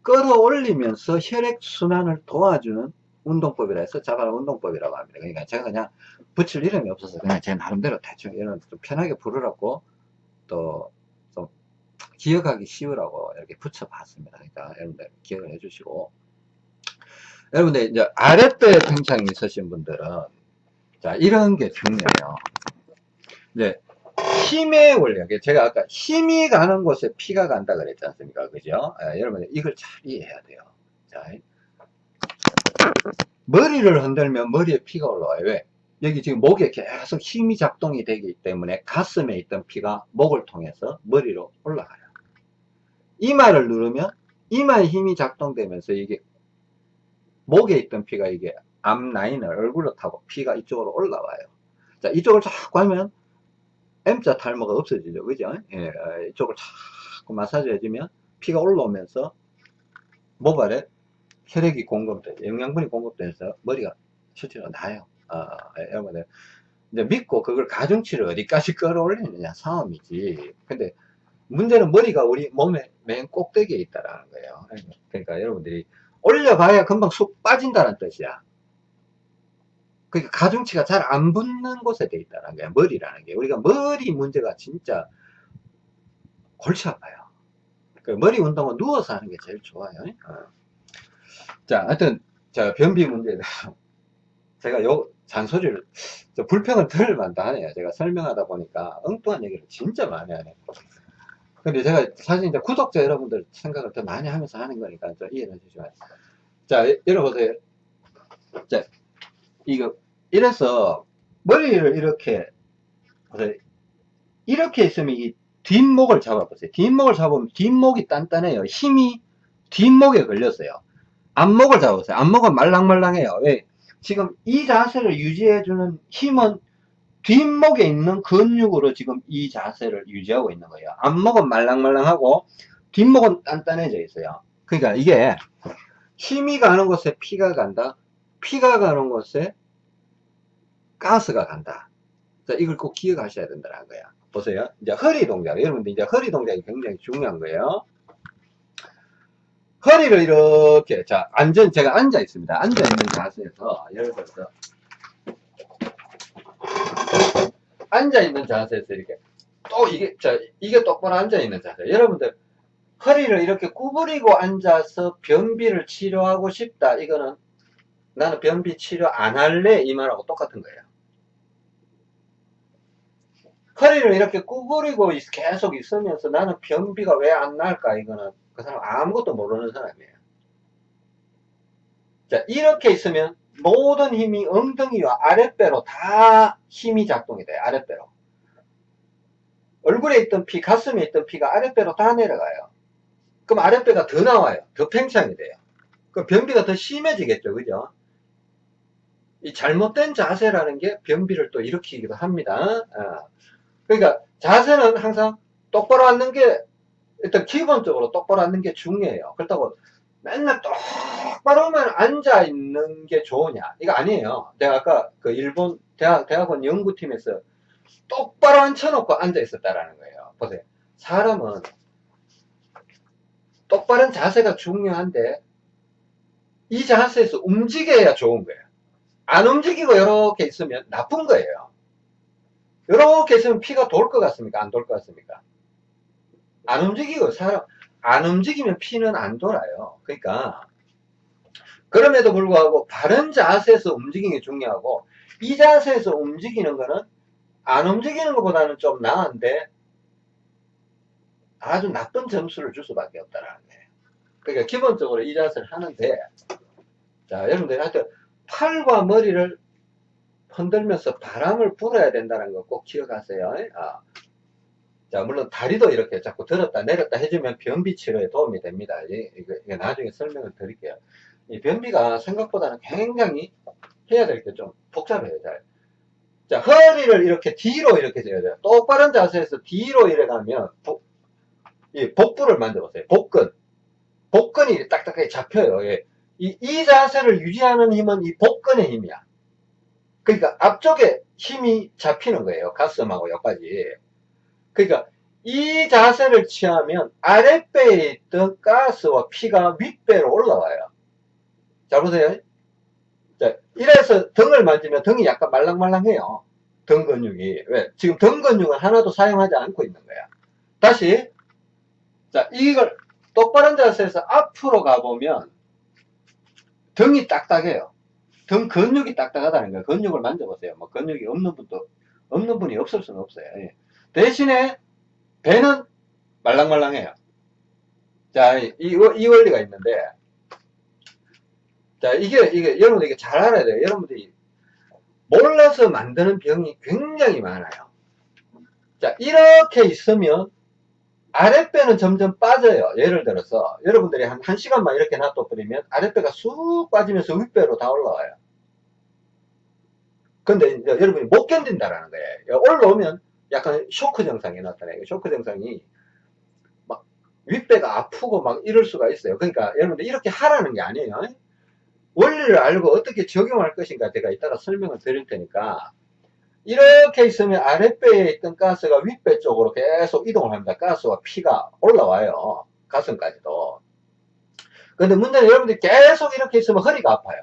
끌어올리면서 혈액순환을 도와주는 운동법이라 해서 자바라 운동법이라고 합니다. 그러니까 제가 그냥 붙일 이름이 없어서 그냥 제 나름대로 대충 이런 좀 편하게 부르라고 또좀 기억하기 쉬우라고 이렇게 붙여봤습니다. 그러니까 여러분들 기억을 해주시고 여러분들 이제 아랫배 팽창이 있으신 분들은 자 이런 게 중요해요. 이제 힘의 원리, 제가 아까 힘이 가는 곳에 피가 간다 그랬지 않습니까? 그죠? 예, 여러분 이걸 잘 이해해야 돼요. 자, 머리를 흔들면 머리에 피가 올라와요. 왜? 여기 지금 목에 계속 힘이 작동이 되기 때문에 가슴에 있던 피가 목을 통해서 머리로 올라가요. 이마를 누르면 이마에 힘이 작동되면서 이게 목에 있던 피가 이게 앞라인을 얼굴로 타고 피가 이쪽으로 올라와요. 자, 이쪽을 자꾸 하면 M자 탈모가 없어지죠. 그죠? 예, 이쪽을 자꾸 마사지 해주면 피가 올라오면서 모발에 혈액이 공급돼, 영양분이 공급돼서 머리가 실제로 나요. 아, 여러분들. 이제 믿고 그걸 가중치를 어디까지 끌어올리느냐 싸움이지. 근데 문제는 머리가 우리 몸의 맨 꼭대기에 있다라는 거예요. 그러니까 여러분들이 올려봐야 금방 쑥 빠진다는 뜻이야. 그러니까 가중치가 잘 안 붙는 곳에 돼 있다는 거야. 머리라는 게. 우리가 머리 문제가 진짜 골치 아파요. 그 머리 운동은 누워서 하는 게 제일 좋아요. 어. 자, 하여튼, 자, 변비 대해서 제가 요 잔소리를, 불평을 덜 많다 하네요. 제가 설명하다 보니까 엉뚱한 얘기를 진짜 많이 하네요. 근데 제가 사실 이제 구독자 여러분들 생각을 더 많이 하면서 하는 거니까 좀 이해해 주시면. 자, 여러분들, 자, 이거, 이래서 머리를 이렇게, 이렇게 있으면 이 뒷목을 잡아보세요. 뒷목을 잡으면 뒷목이 단단해요. 힘이 뒷목에 걸렸어요. 앞목을 잡으세요. 앞목은 말랑말랑해요. 왜? 지금 이 자세를 유지해주는 힘은 뒷목에 있는 근육으로 지금 이 자세를 유지하고 있는 거예요. 앞목은 말랑말랑하고 뒷목은 단단해져 있어요. 그러니까 이게 힘이 가는 곳에 피가 간다. 피가 가는 곳에 가스가 간다. 자, 이걸 꼭 기억하셔야 된다는 거야. 보세요. 이제 허리 동작. 여러분들 이제 허리 동작이 굉장히 중요한 거예요. 허리를 이렇게 자 안전 제가 앉아 있습니다 앉아 있는 자세에서 예를 들어서 앉아 있는 자세에서 이렇게 또 이게 자 이게 똑바로 앉아 있는 자세. 여러분들 허리를 이렇게 구부리고 앉아서 변비를 치료하고 싶다. 이거는 나는 변비 치료 안 할래? 이 말하고 똑같은 거예요. 허리를 이렇게 구부리고 계속 있으면서 나는 변비가 왜 안 날까? 이거는 그 사람 아무것도 모르는 사람이에요. 자, 이렇게 있으면 모든 힘이 엉덩이와 아랫배로 다 힘이 작동이 돼요. 아랫배로. 얼굴에 있던 피, 가슴에 있던 피가 아랫배로 다 내려가요. 그럼 아랫배가 더 나와요. 더 팽창이 돼요. 그 변비가 더 심해지겠죠. 그죠? 이 잘못된 자세라는 게 변비를 또 일으키기도 합니다. 아. 그러니까 자세는 항상 똑바로 앉는 게 일단 기본적으로 똑바로 앉는 게 중요해요. 그렇다고 맨날 똑바로만 앉아 있는 게 좋으냐? 이거 아니에요. 내가 아까 그 일본 대학, 대학원 연구팀에서 똑바로 앉혀놓고 앉아 있었다라는 거예요. 보세요. 사람은 똑바른 자세가 중요한데 이 자세에서 움직여야 좋은 거예요. 안 움직이고 이렇게 있으면 나쁜 거예요. 이렇게 있으면 피가 돌 것 같습니까? 안 돌 것 같습니까? 안 움직이고 사람 안 움직이면 피는 안 돌아요. 그러니까 그럼에도 불구하고 바른 자세에서 움직이는 게 중요하고 이 자세에서 움직이는 거는 안 움직이는 것보다는 좀 나은데 아주 나쁜 점수를 줄 수밖에 없다는 거예요. 그러니까 기본적으로 이 자세를 하는데 자 여러분들 하여튼 팔과 머리를 흔들면서 바람을 불어야 된다는 거 꼭 기억하세요. 아. 자 물론 다리도 이렇게 자꾸 들었다 내렸다 해주면 변비 치료에 도움이 됩니다. 이거, 이거 나중에 설명을 드릴게요. 이 변비가 생각보다는 굉장히 해야 될 게 좀 복잡해요. 잘. 자, 허리를 이렇게 뒤로 이렇게 재야 돼요. 똑바른 자세에서 뒤로 이래 가면, 복, 이 복부를 만져보세요. 복근. 복근이 딱딱하게 잡혀요. 예. 이, 이 자세를 유지하는 힘은 이 복근의 힘이야. 그러니까 앞쪽에 힘이 잡히는 거예요. 가슴하고 여기까지. 그러니까 이 자세를 취하면 아랫배에 있던 가스와 피가 윗배로 올라와요. 자, 보세요. 자, 이래서 등을 만지면 등이 약간 말랑말랑해요. 등 근육이. 왜? 지금 등 근육은 하나도 사용하지 않고 있는 거야. 다시. 자, 이걸 똑바른 자세에서 앞으로 가보면 등이 딱딱해요. 등 근육이 딱딱하다는 거예요. 근육을 만져보세요. 뭐 근육이 없는 분도, 없는 분이 없을 수는 없어요. 예. 대신에 배는 말랑말랑해요. 자, 이, 이 원리가 있는데, 자, 이게, 이게, 여러분들 이게 잘 알아야 돼요. 여러분들이 몰라서 만드는 병이 굉장히 많아요. 자, 이렇게 있으면 아랫배는 점점 빠져요. 예를 들어서 여러분들이 한 1시간만 이렇게 놔둬버리면 아랫배가 쑥 빠지면서 윗배로 다 올라와요. 근데 이제 여러분이 못 견딘다라는 거예요. 올라오면 약간 쇼크 증상이 나타나요. 쇼크 증상이 막 윗배가 아프고 막 이럴 수가 있어요. 그러니까 여러분들 이렇게 하라는 게 아니에요. 원리를 알고 어떻게 적용할 것인가 제가 이따가 설명을 드릴 테니까 이렇게 있으면 아랫배에 있던 가스가 윗배 쪽으로 계속 이동을 합니다. 가스와 피가 올라와요. 가슴까지도. 근데 문제는 여러분들이 계속 이렇게 있으면 허리가 아파요.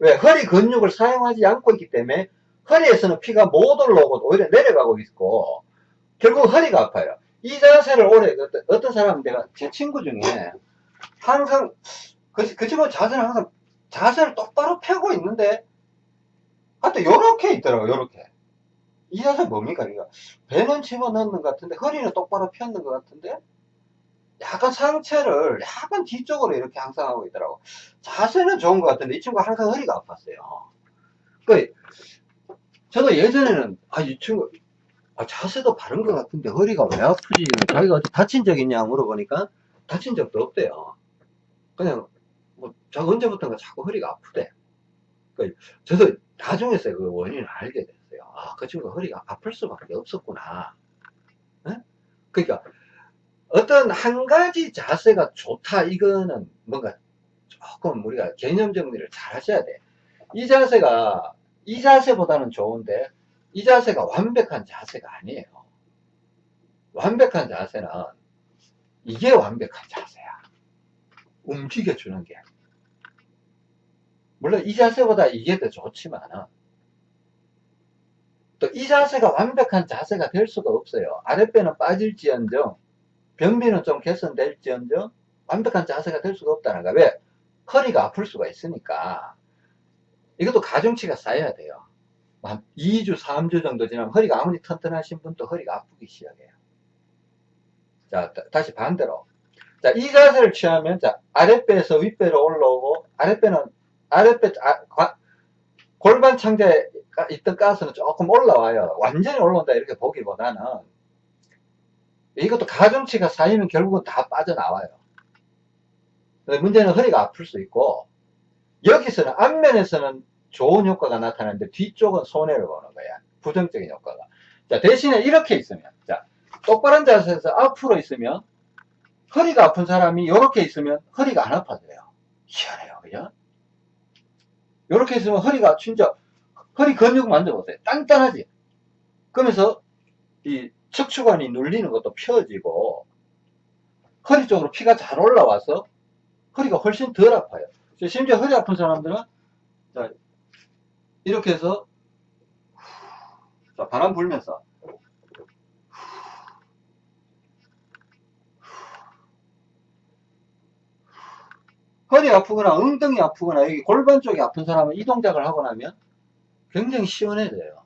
왜? 허리 근육을 사용하지 않고 있기 때문에 허리에서는 피가 못 올라오고 오히려 내려가고 있고 결국 허리가 아파요. 이 자세를 오래 어떤, 어떤 사람은 내가 제 친구 중에 항상 그, 그 친구 자세는 항상 자세를 똑바로 펴고 있는데 하여튼 요렇게 있더라고 요렇게. 이 자세 뭡니까? 이거 배는 집어넣는 것 같은데 허리는 똑바로 폈는 것 같은데 약간 상체를 약간 뒤쪽으로 이렇게 항상 하고 있더라고. 자세는 좋은 것 같은데 이 친구가 항상 허리가 아팠어요. 그 저도 예전에는 아 이 친구 아, 자세도 바른 것 같은데 허리가 왜 아프지? 자기가 다친 적 있냐 물어보니까 다친 적도 없대요. 그냥 뭐 자기 언제부턴가 자꾸 허리가 아프대. 그 저도 나중에서 그 원인을 알게 됐어요. 아 그 친구가 허리가 아플 수밖에 없었구나. 에? 그러니까 어떤 한 가지 자세가 좋다 이거는 뭔가 조금 우리가 개념 정리를 잘 하셔야 돼. 이 자세가 이 자세보다는 좋은데 이 자세가 완벽한 자세가 아니에요. 완벽한 자세는 이게 완벽한 자세야. 움직여주는 게. 물론 이 자세보다 이게 더 좋지만 또 이 자세가 완벽한 자세가 될 수가 없어요. 아랫배는 빠질지언정 변비는 좀 개선될지언정 완벽한 자세가 될 수가 없다는 거야. 왜? 허리가 아플 수가 있으니까. 이것도 가중치가 쌓여야 돼요. 한 2주, 3주 정도 지나면 허리가 아무리 튼튼하신 분도 허리가 아프기 시작해요. 자, 다, 시 반대로. 자, 이 자세를 취하면, 자, 아랫배에서 윗배로 올라오고, 아랫배는, 아랫배, 아, 골반 창자에 있던 가스는 조금 올라와요. 완전히 올라온다, 이렇게 보기보다는. 이것도 가중치가 쌓이면 결국은 다 빠져나와요. 문제는 허리가 아플 수 있고, 여기서는 앞면에서는 좋은 효과가 나타나는데 뒤쪽은 손해를 보는 거야. 부정적인 효과가. 자, 대신에 이렇게 있으면, 자, 똑바른 자세에서 앞으로 있으면, 허리가 아픈 사람이 이렇게 있으면 허리가 안 아파져요. 희한해요, 그죠? 이렇게 있으면 허리가 진짜, 허리 근육 만져보세요. 단단하지? 그러면서 이 척추관이 눌리는 것도 펴지고, 허리 쪽으로 피가 잘 올라와서 허리가 훨씬 덜 아파요. 심지어 허리 아픈 사람들은 자, 이렇게 해서 자, 바람 불면서 허리 아프거나 엉덩이 아프거나 여기 골반 쪽이 아픈 사람은 이 동작을 하고 나면 굉장히 시원해져요.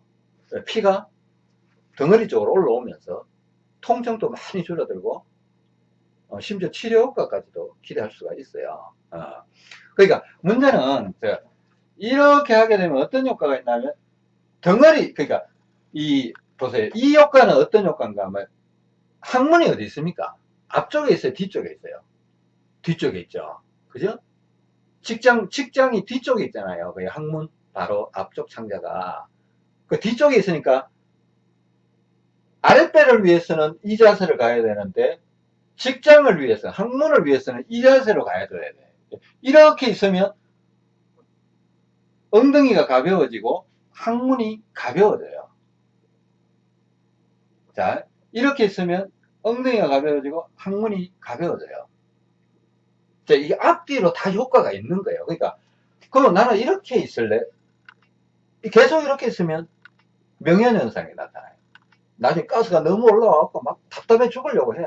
피가 덩어리 쪽으로 올라오면서 통증도 많이 줄어들고 어, 심지어 치료 효과까지도 기대할 수가 있어요. 어. 그러니까 문제는 이렇게 하게 되면 어떤 효과가 있냐면 덩어리 그러니까 이 보세요. 이 효과는 어떤 효과인가 하면 항문이 어디 있습니까? 앞쪽에 있어요? 뒤쪽에 있어요? 뒤쪽에 있죠. 그죠? 직장, 직장이 뒤쪽에 있잖아요. 그 항문 바로 앞쪽 창자가. 그 뒤쪽에 있으니까 아랫배를 위해서는 이 자세를 가야 되는데 직장을 위해서, 항문을 위해서는 이 자세로 가야 돼야 돼. 이렇게 있으면 엉덩이가 가벼워지고 항문이 가벼워져요. 자, 이렇게 있으면 엉덩이가 가벼워지고 항문이 가벼워져요. 자, 이게 앞뒤로 다 효과가 있는 거예요. 그러니까, 그럼 나는 이렇게 있을래? 계속 이렇게 있으면 명현현상이 나타나요. 나중에 가스가 너무 올라와갖고 막 답답해 죽으려고 해.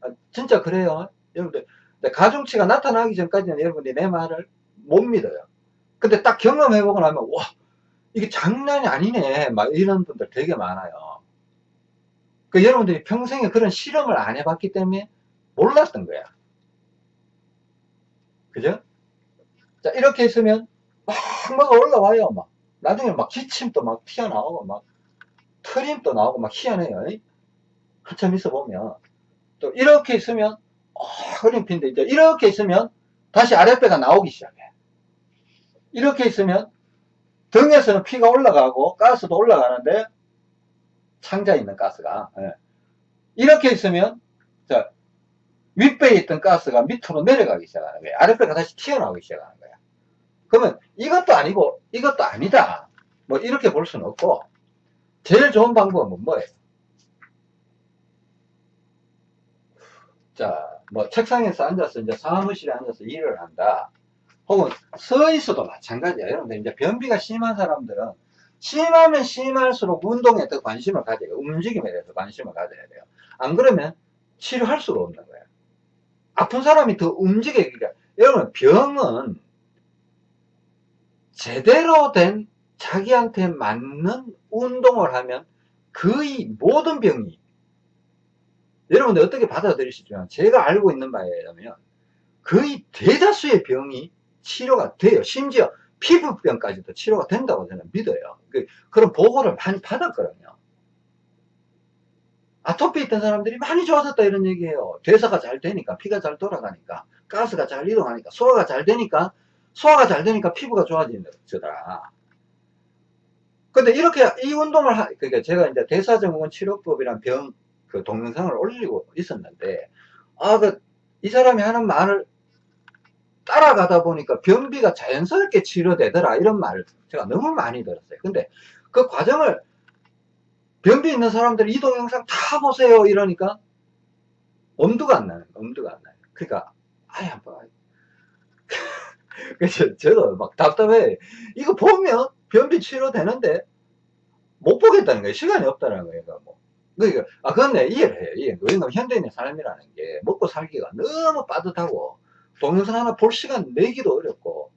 아, 진짜 그래요. 여러분들, 가중치가 나타나기 전까지는 여러분들이 내 말을 못 믿어요. 근데 딱 경험해보고 나면, 와, 이게 장난이 아니네. 막 이런 분들 되게 많아요. 그 여러분들이 평생에 그런 실험을 안 해봤기 때문에 몰랐던 거야. 그죠? 자, 이렇게 있으면 막, 막 올라와요. 막. 나중에 막 기침도 막 튀어나오고, 막, 트림도 나오고, 막 희한해요. 한참 있어 보면. 또, 이렇게 있으면, 어, 허림핀데, 이제 이렇게 있으면, 다시 아랫배가 나오기 시작해. 이렇게 있으면, 등에서는 피가 올라가고, 가스도 올라가는데, 창자에 있는 가스가. 예. 이렇게 있으면, 자, 윗배에 있던 가스가 밑으로 내려가기 시작하는 거예요. 아랫배가 다시 튀어나오기 시작하는 거예요. 그러면 이것도 아니고 이것도 아니다. 뭐 이렇게 볼 수는 없고 제일 좋은 방법은 뭐예요? 자, 뭐 책상에서 앉아서 이제 사무실에 앉아서 일을 한다. 혹은 서 있어도 마찬가지예요. 여러분들 이제 변비가 심한 사람들은 심하면 심할수록 운동에 더 관심을 가져야 돼요. 움직임에 대해서 관심을 가져야 돼요. 안 그러면 치료할 수가 없는 거예요. 아픈 사람이 더 움직여야 돼요. 여러분 병은 제대로 된 자기한테 맞는 운동을 하면 거의 모든 병이 여러분들 어떻게 받아들이시지만 제가 알고 있는 바에 의하면 거의 대다수의 병이 치료가 돼요. 심지어 피부병까지도 치료가 된다고 저는 믿어요. 그, 그런 보고를 많이 받았거든요. 아토피 있던 사람들이 많이 좋아졌다 이런 얘기예요. 대사가 잘 되니까 피가 잘 돌아가니까 가스가 잘 이동하니까 소화가 잘 되니까 소화가 잘 되니까 피부가 좋아지더라. 근데 이렇게 이 운동을 하, 그러니까 제가 이제 대사증후군 치료법이란 병 그 동영상을 올리고 있었는데 아 그 이 사람이 하는 말을 따라가다 보니까 변비가 자연스럽게 치료되더라 이런 말을 제가 너무 많이 들었어요. 근데 그 과정을 변비 있는 사람들 이 동 영상 다 보세요 이러니까 엄두가 안 나는 엄두가 안 나요. 그러니까 아예 한번 그래서 저도 막 답답해. 이거 보면 변비 치료되는데 못 보겠다는 거예요. 시간이 없다는 거예요. 뭐. 그러니까, 아, 그건 이해를 해요. 이해. 왜냐면 현대인의 삶이라는 게 먹고 살기가 너무 빠듯하고 동영상 하나 볼 시간 내기도 어렵고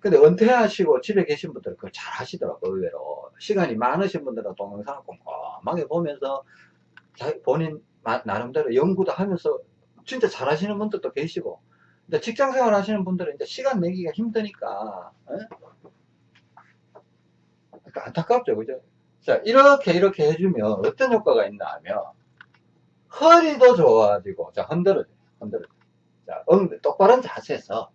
근데 은퇴하시고 집에 계신 분들은 그걸 잘 하시더라고요. 의외로. 시간이 많으신 분들은 동영상을 꼼꼼하게 보면서 본인 나름대로 연구도 하면서 진짜 잘 하시는 분들도 계시고 근데 직장 생활 하시는 분들은 이제 시간 내기가 힘드니까, 그러니까 안타깝죠, 그죠? 자, 이렇게, 이렇게 해주면 어떤 효과가 있나 하면, 허리도 좋아지고, 자, 흔들어줘, 흔들어줘. 자, 엉, 똑바른 자세에서,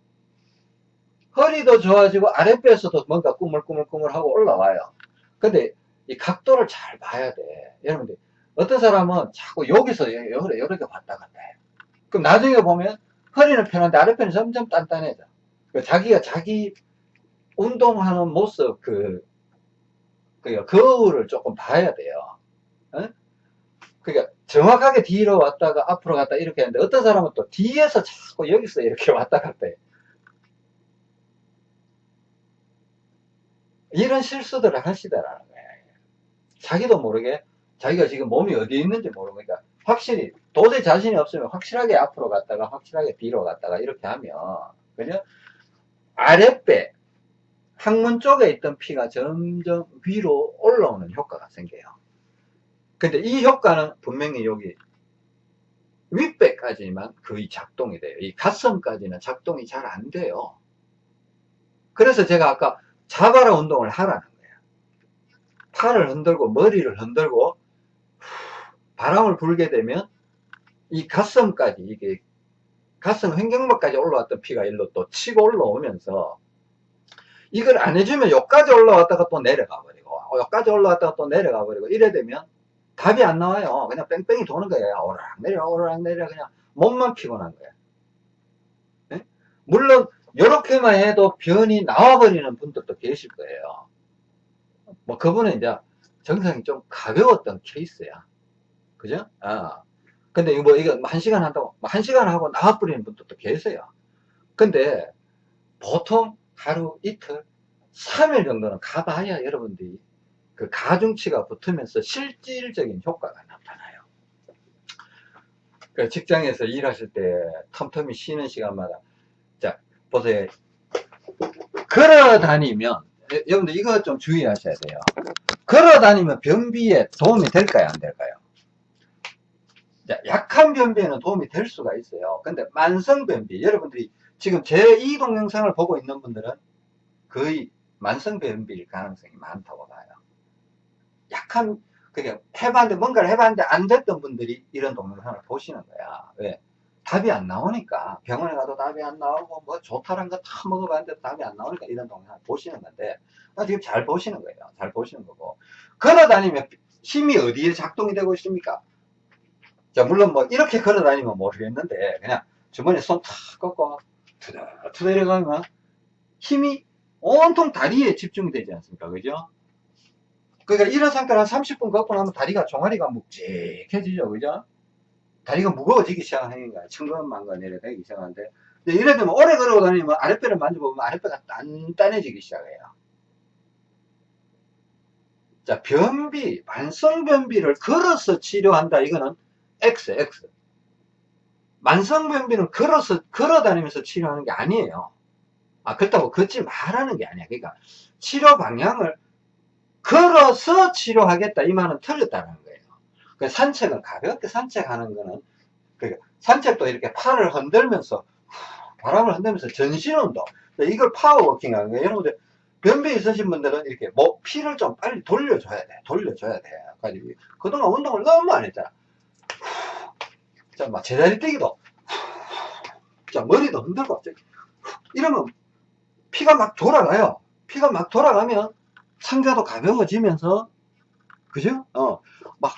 허리도 좋아지고, 아랫배에서도 뭔가 꾸물꾸물꾸물하고 올라와요. 근데, 이 각도를 잘 봐야 돼. 여러분들, 어떤 사람은 자꾸 여기서 이렇게, 이렇게 왔다 갔다 해요. 그럼 나중에 보면, 허리는 편한데 아랫배는 점점 단단해져. 그 자기가 자기 운동하는 모습, 그, 그 거울을 조금 봐야 돼요. 어? 그러니까 정확하게 뒤로 왔다가 앞으로 갔다 이렇게 하는데 어떤 사람은 또 뒤에서 자꾸 여기서 이렇게 왔다 갔다 해. 이런 실수들을 하시더라는 거예요. 자기도 모르게 자기가 지금 몸이 어디에 있는지 모르고 그러니까 확실히 도저히 자신이 없으면 확실하게 앞으로 갔다가 확실하게 뒤로 갔다가 이렇게 하면 그죠? 아랫배 항문 쪽에 있던 피가 점점 위로 올라오는 효과가 생겨요. 근데 이 효과는 분명히 여기 윗배까지만 거의 작동이 돼요. 이 가슴까지는 작동이 잘 안 돼요. 그래서 제가 아까 자바라 운동을 하라는 거예요. 팔을 흔들고 머리를 흔들고 바람을 불게 되면 이 가슴까지 이게 가슴 횡격막까지 올라왔던 피가 일로 또 치고 올라오면서 이걸 안 해주면 여기까지 올라왔다가 또 내려가 버리고 어, 여기까지 올라왔다가 또 내려가 버리고 이래 되면 답이 안 나와요. 그냥 뺑뺑이 도는 거예요. 오르락 내려 오르락 내려. 그냥 몸만 피곤한 거예요. 네? 물론 이렇게만 해도 변이 나와버리는 분들도 계실 거예요. 뭐 그분은 이제 정상이 좀 가벼웠던 케이스야. 그죠? 아. 근데 뭐 이거 한 시간 한다고 뭐한 시간 하고 나와버리는 분들도 계세요. 근데 보통 하루 이틀 3일 정도는 가봐야 여러분들이 그 가중치가 붙으면서 실질적인 효과가 나타나요. 그 직장에서 일하실 때 텀텀이 쉬는 시간마다 자 보세요. 걸어 다니면 여러분들 이거 좀 주의하셔야 돼요. 걸어 다니면 변비에 도움이 될까요? 안 될까요? 자, 약한 변비에는 도움이 될 수가 있어요. 근데 만성 변비 여러분들이 지금 제 이 동영상을 보고 있는 분들은 거의 만성 변비일 가능성이 많다고 봐요. 약한 그게 해봤는데 뭔가를 해봤는데 안 됐던 분들이 이런 동영상을 보시는 거야. 왜? 답이 안 나오니까 병원에 가도 답이 안 나오고 뭐 좋다는 거다 먹어봤는데 답이 안 나오니까 이런 동영상을 보시는 건데 아, 지금 잘 보시는 거예요. 잘 보시는 거고 걸어 다니면 힘이 어디에 작동이 되고 있습니까? 자 물론 뭐 이렇게 걸어 다니면 모르겠는데 그냥 주머니에 손 탁 꺾고 투덜투덜 내려가면 힘이 온통 다리에 집중이 되지 않습니까? 그죠? 그러니까 이런 상태로 한 30분 걷고 나면 다리가 종아리가 묵직해지죠. 그죠? 다리가 무거워지기 시작하는 거야. 천근만근 내려가기 시작하는데 이래 되면 오래 걸어 다니면 아랫배를 만져보면 아랫배가 단단해지기 시작해요. 자, 변비, 만성변비를 걸어서 치료한다. 이거는 X, X. 만성변비는 걸어서, 걸어 다니면서 치료하는 게 아니에요. 아, 그렇다고 걷지 말라는 게 아니야. 그러니까 치료 방향을 걸어서 치료하겠다. 이 말은 틀렸다는 거예요. 그 산책은 가볍게 산책하는 거는, 그러니까 산책도 이렇게 팔을 흔들면서, 바람을 흔들면서 전신운동. 이걸 파워워킹 하는 거예요. 여러분들, 변비 있으신 분들은 이렇게 뭐 피를 좀 빨리 돌려줘야 돼. 돌려줘야 돼. 가지고 그동안 운동을 너무 안 했잖아. 자, 막 제자리 뛰기도. 자, 머리도 흔들고. 이러면 피가 막 돌아가요. 피가 막 돌아가면 상자도 가벼워지면서 그죠? 어, 막,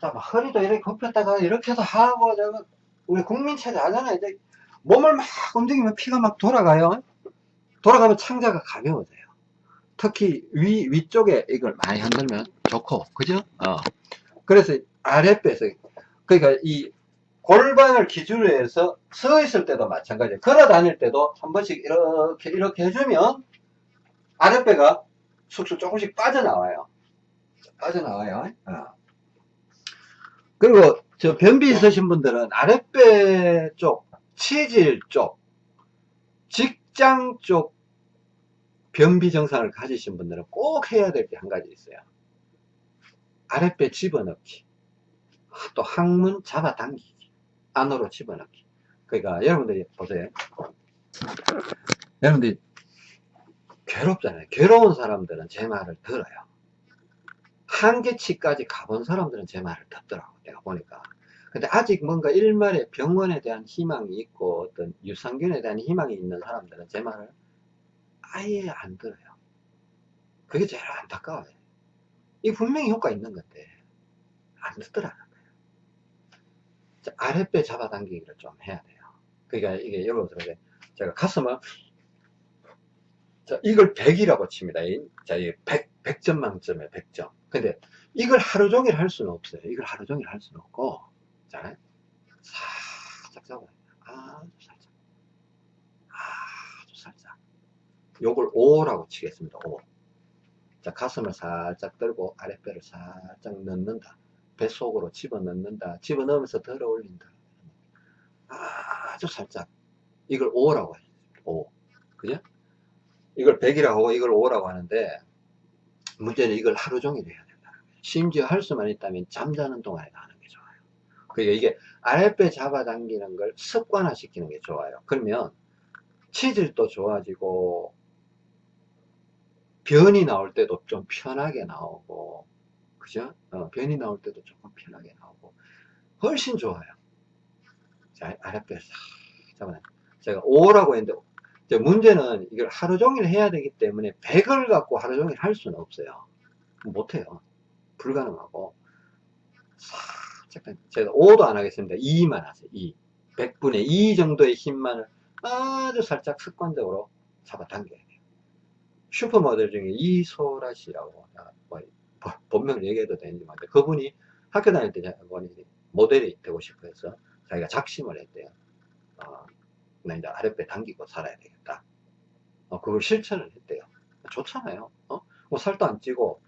자, 막 허리도 이렇게 굽혔다가 이렇게도 하고, 저, 우리 국민체제 하잖아요. 이제 몸을 막 움직이면 피가 막 돌아가요. 돌아가면 창자가 가벼워져요. 특히 위, 위쪽에 이걸 많이 흔들면 좋고, 그죠? 어. 그래서 아랫배에서, 그러니까 이 골반을 기준으로 해서 서 있을 때도 마찬가지예요. 걸어 다닐 때도 한 번씩 이렇게 이렇게 해주면 아랫배가 쑥쑥 조금씩 빠져나와요. 빠져나와요. 어. 그리고 저 변비 있으신 분들은 아랫배 쪽, 치질 쪽, 직장 쪽 변비 증상을 가지신 분들은 꼭 해야 될 게 한 가지 있어요. 아랫배 집어넣기. 또 항문 잡아당기기. 안으로 집어넣기. 그러니까 여러분들이 보세요. 여러분들이 괴롭잖아요. 괴로운 사람들은 제 말을 들어요. 한계치까지 가본 사람들은 제 말을 듣더라고. 내가 보니까. 근데 아직 뭔가 일말의 병원에 대한 희망이 있고 어떤 유산균에 대한 희망이 있는 사람들은 제 말을 아예 안 들어요. 그게 제일 안타까워요. 이 분명히 효과 있는 건데 안 듣더라고요. 아랫배 잡아당기기를 좀 해야 돼요. 그러니까 이게 들어 제가 가슴을 자, 이걸 100이라고 칩니다. 자, 이 100, 100점 만점에 100점. 근데 이걸 하루 종일 할 수는 없어요. 이걸 하루 종일 할 수는 없고, 자, 살짝 잡아요. 아주 살짝. 아주 살짝. 요걸 5라고 치겠습니다. 5. 자, 가슴을 살짝 들고 아랫배를 살짝 넣는다. 뱃속으로 집어넣는다. 집어넣으면서 들어 올린다. 아주 살짝. 이걸 5라고 해요. 5. 그죠? 이걸 100이라고 하고 이걸 5라고 하는데 문제는 이걸 하루 종일 해야 된다. 심지어 할 수만 있다면 잠자는 동안에 하는 게 좋아요. 그러니까 이게 아랫배 잡아당기는 걸 습관화 시키는 게 좋아요. 그러면 체질도 좋아지고 변이 나올 때도 좀 편하게 나오고 그죠? 어, 변이 나올 때도 조금 편하게 나오고 훨씬 좋아요. 자, 아랫배 싹 잡아내. 제가 5라고 했는데 문제는 이걸 하루 종일 해야 되기 때문에 100을 갖고 하루 종일 할 수는 없어요. 못해요. 불가능하고 살짝 제가 5도 안 하겠습니다. 2만 하세요. 2. 100분의 2 정도의 힘만을 아주 살짝 습관적으로 잡아당겨야 돼요. 슈퍼모델 중에 이소라 씨라고 뭐, 본명을 얘기해도 되는지 모르는데 그분이 학교 다닐 때 모델이 되고 싶어 해서 자기가 작심을 했대요. 어, 나 이제 아랫배 당기고 살아야 되겠다. 어, 그걸 실천을 했대요. 좋잖아요. 어? 뭐 살도 안 찌고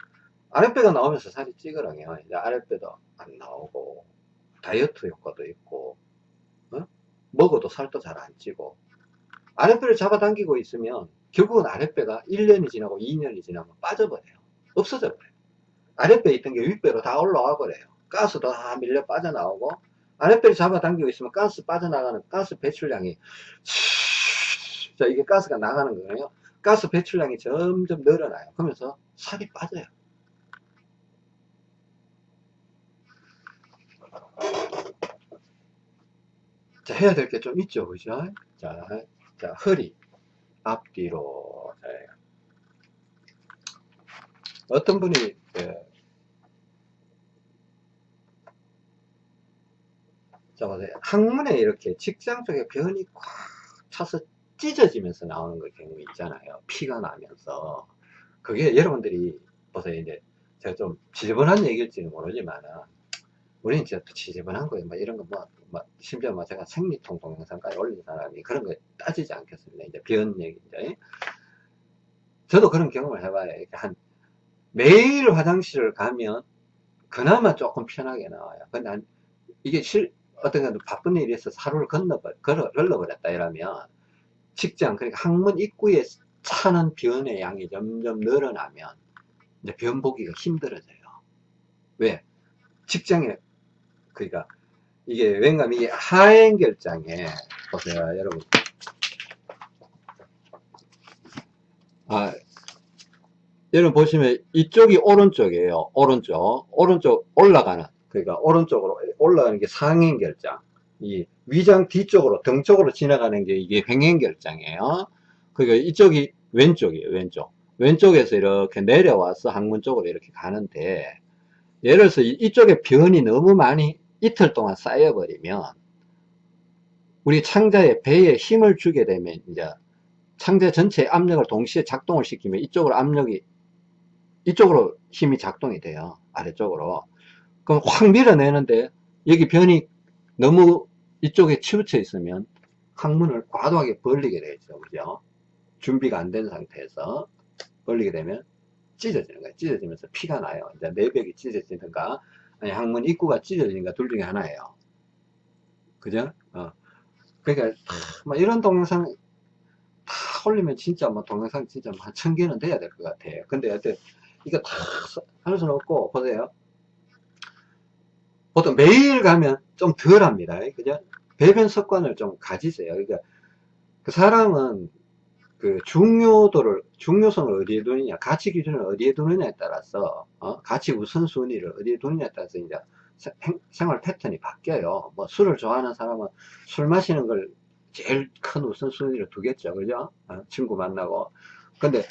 아랫배가 나오면서 살이 찌그러요. 이제 아랫배도 안 나오고 다이어트 효과도 있고 어? 먹어도 살도 잘 안 찌고 아랫배를 잡아당기고 있으면 결국은 아랫배가 1년이 지나고 2년이 지나면 빠져버려요. 없어져 버려요. 아랫배에 있던 게 윗배로 다 올라와 버려요. 가스도 다 밀려 빠져나오고 아랫배를 잡아당기고 있으면 가스 빠져나가는 가스 배출량이 자 이게 가스가 나가는 거예요. 가스 배출량이 점점 늘어나요. 그러면서 살이 빠져요. 자, 해야 될 게 좀 있죠. 그죠? 자, 자, 허리, 앞뒤로. 자, 어떤 분이, 예, 자, 보세요. 항문에 이렇게 직장 쪽에 변이 꽉 차서 찢어지면서 나오는 그 경우 있잖아요. 피가 나면서. 그게 여러분들이, 보세요. 이제, 제가 좀 지저분한 얘기일지는 모르지만은, 우리는 진짜 지저분한 거예요. 막 이런 거 뭐, 뭐 심지어 뭐 제가 생리통 동영상까지 올린 사람이 그런 거 따지지 않겠습니다. 이제 변 얘기, 이제. 저도 그런 경험을 해봐요. 한, 매일 화장실을 가면 그나마 조금 편하게 나와요. 근데 한, 이게 실, 어떤 건 바쁜 있어서 하루를 건너버, 걸어, 걸러버렸다 이러면 직장, 그러니까 항문 입구에 차는 변의 양이 점점 늘어나면 이제 변 보기가 힘들어져요. 왜? 직장에 그러니까 이게 왠가 이게 하행 결장에 보세요 여러분 아 여러분 보시면 이쪽이 오른쪽이에요 오른쪽 오른쪽 올라가는 그러니까 오른쪽으로 올라가는 게 상행 결장 이 위장 뒤쪽으로 등 쪽으로 지나가는 게 이게 횡행 결장이에요. 그러니까 이쪽이 왼쪽이에요 왼쪽. 왼쪽에서 이렇게 내려와서 항문 쪽으로 이렇게 가는데 예를 들어서 이쪽에 변이 너무 많이 이틀 동안 쌓여버리면 우리 창자의 배에 힘을 주게 되면 이제 창자 전체의 압력을 동시에 작동을 시키면 이쪽으로 압력이 이쪽으로 힘이 작동이 돼요 아래쪽으로 그럼 확 밀어내는데 여기 변이 너무 이쪽에 치우쳐 있으면 항문을 과도하게 벌리게 되죠 그죠 준비가 안 된 상태에서 벌리게 되면 찢어지는 거예요 찢어지면서 피가 나요 이제 내벽이 찢어지든가 아니, 항문 입구가 찢어지니까 둘 중에 하나예요. 그죠? 어. 그러니까, 막 이런 동영상 다 올리면 진짜 뭐 동영상 진짜 한 천 개는 돼야 될 것 같아요. 근데 여튼 이거 다 할 수는 없고, 보세요. 보통 매일 가면 좀 덜 합니다. 그죠? 배변 습관을 좀 가지세요. 그러니까 그 사람은 그 중요도를 중요성을 어디에 두느냐 가치 기준을 어디에 두느냐에 따라서 어? 가치 우선순위를 어디에 두느냐에 따라서 이제 생활 패턴이 바뀌어요 뭐 술을 좋아하는 사람은 술 마시는 걸 제일 큰 우선순위로 두겠죠 그죠 어? 친구 만나고 근데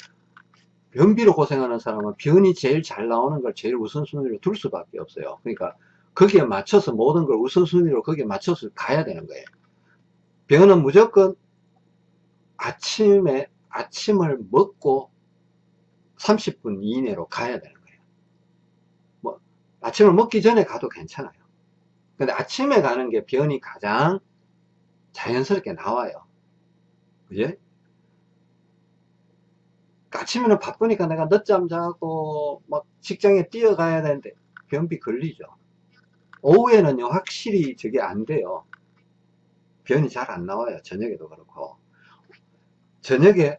변비로 고생하는 사람은 변이 제일 잘 나오는 걸 제일 우선순위로 둘 수밖에 없어요 그러니까 거기에 맞춰서 모든 걸 우선순위로 거기에 맞춰서 가야 되는 거예요 변은 무조건 아침에 아침을 먹고 30분 이내로 가야 되는 거예요. 뭐 아침을 먹기 전에 가도 괜찮아요. 근데 아침에 가는 게 변이 가장 자연스럽게 나와요. 그러니까 아침에는 바쁘니까 내가 늦잠 자고 막 직장에 뛰어가야 되는데 변비 걸리죠. 오후에는요 확실히 저게 안 돼요. 변이 잘 안 나와요. 저녁에도 그렇고. 저녁에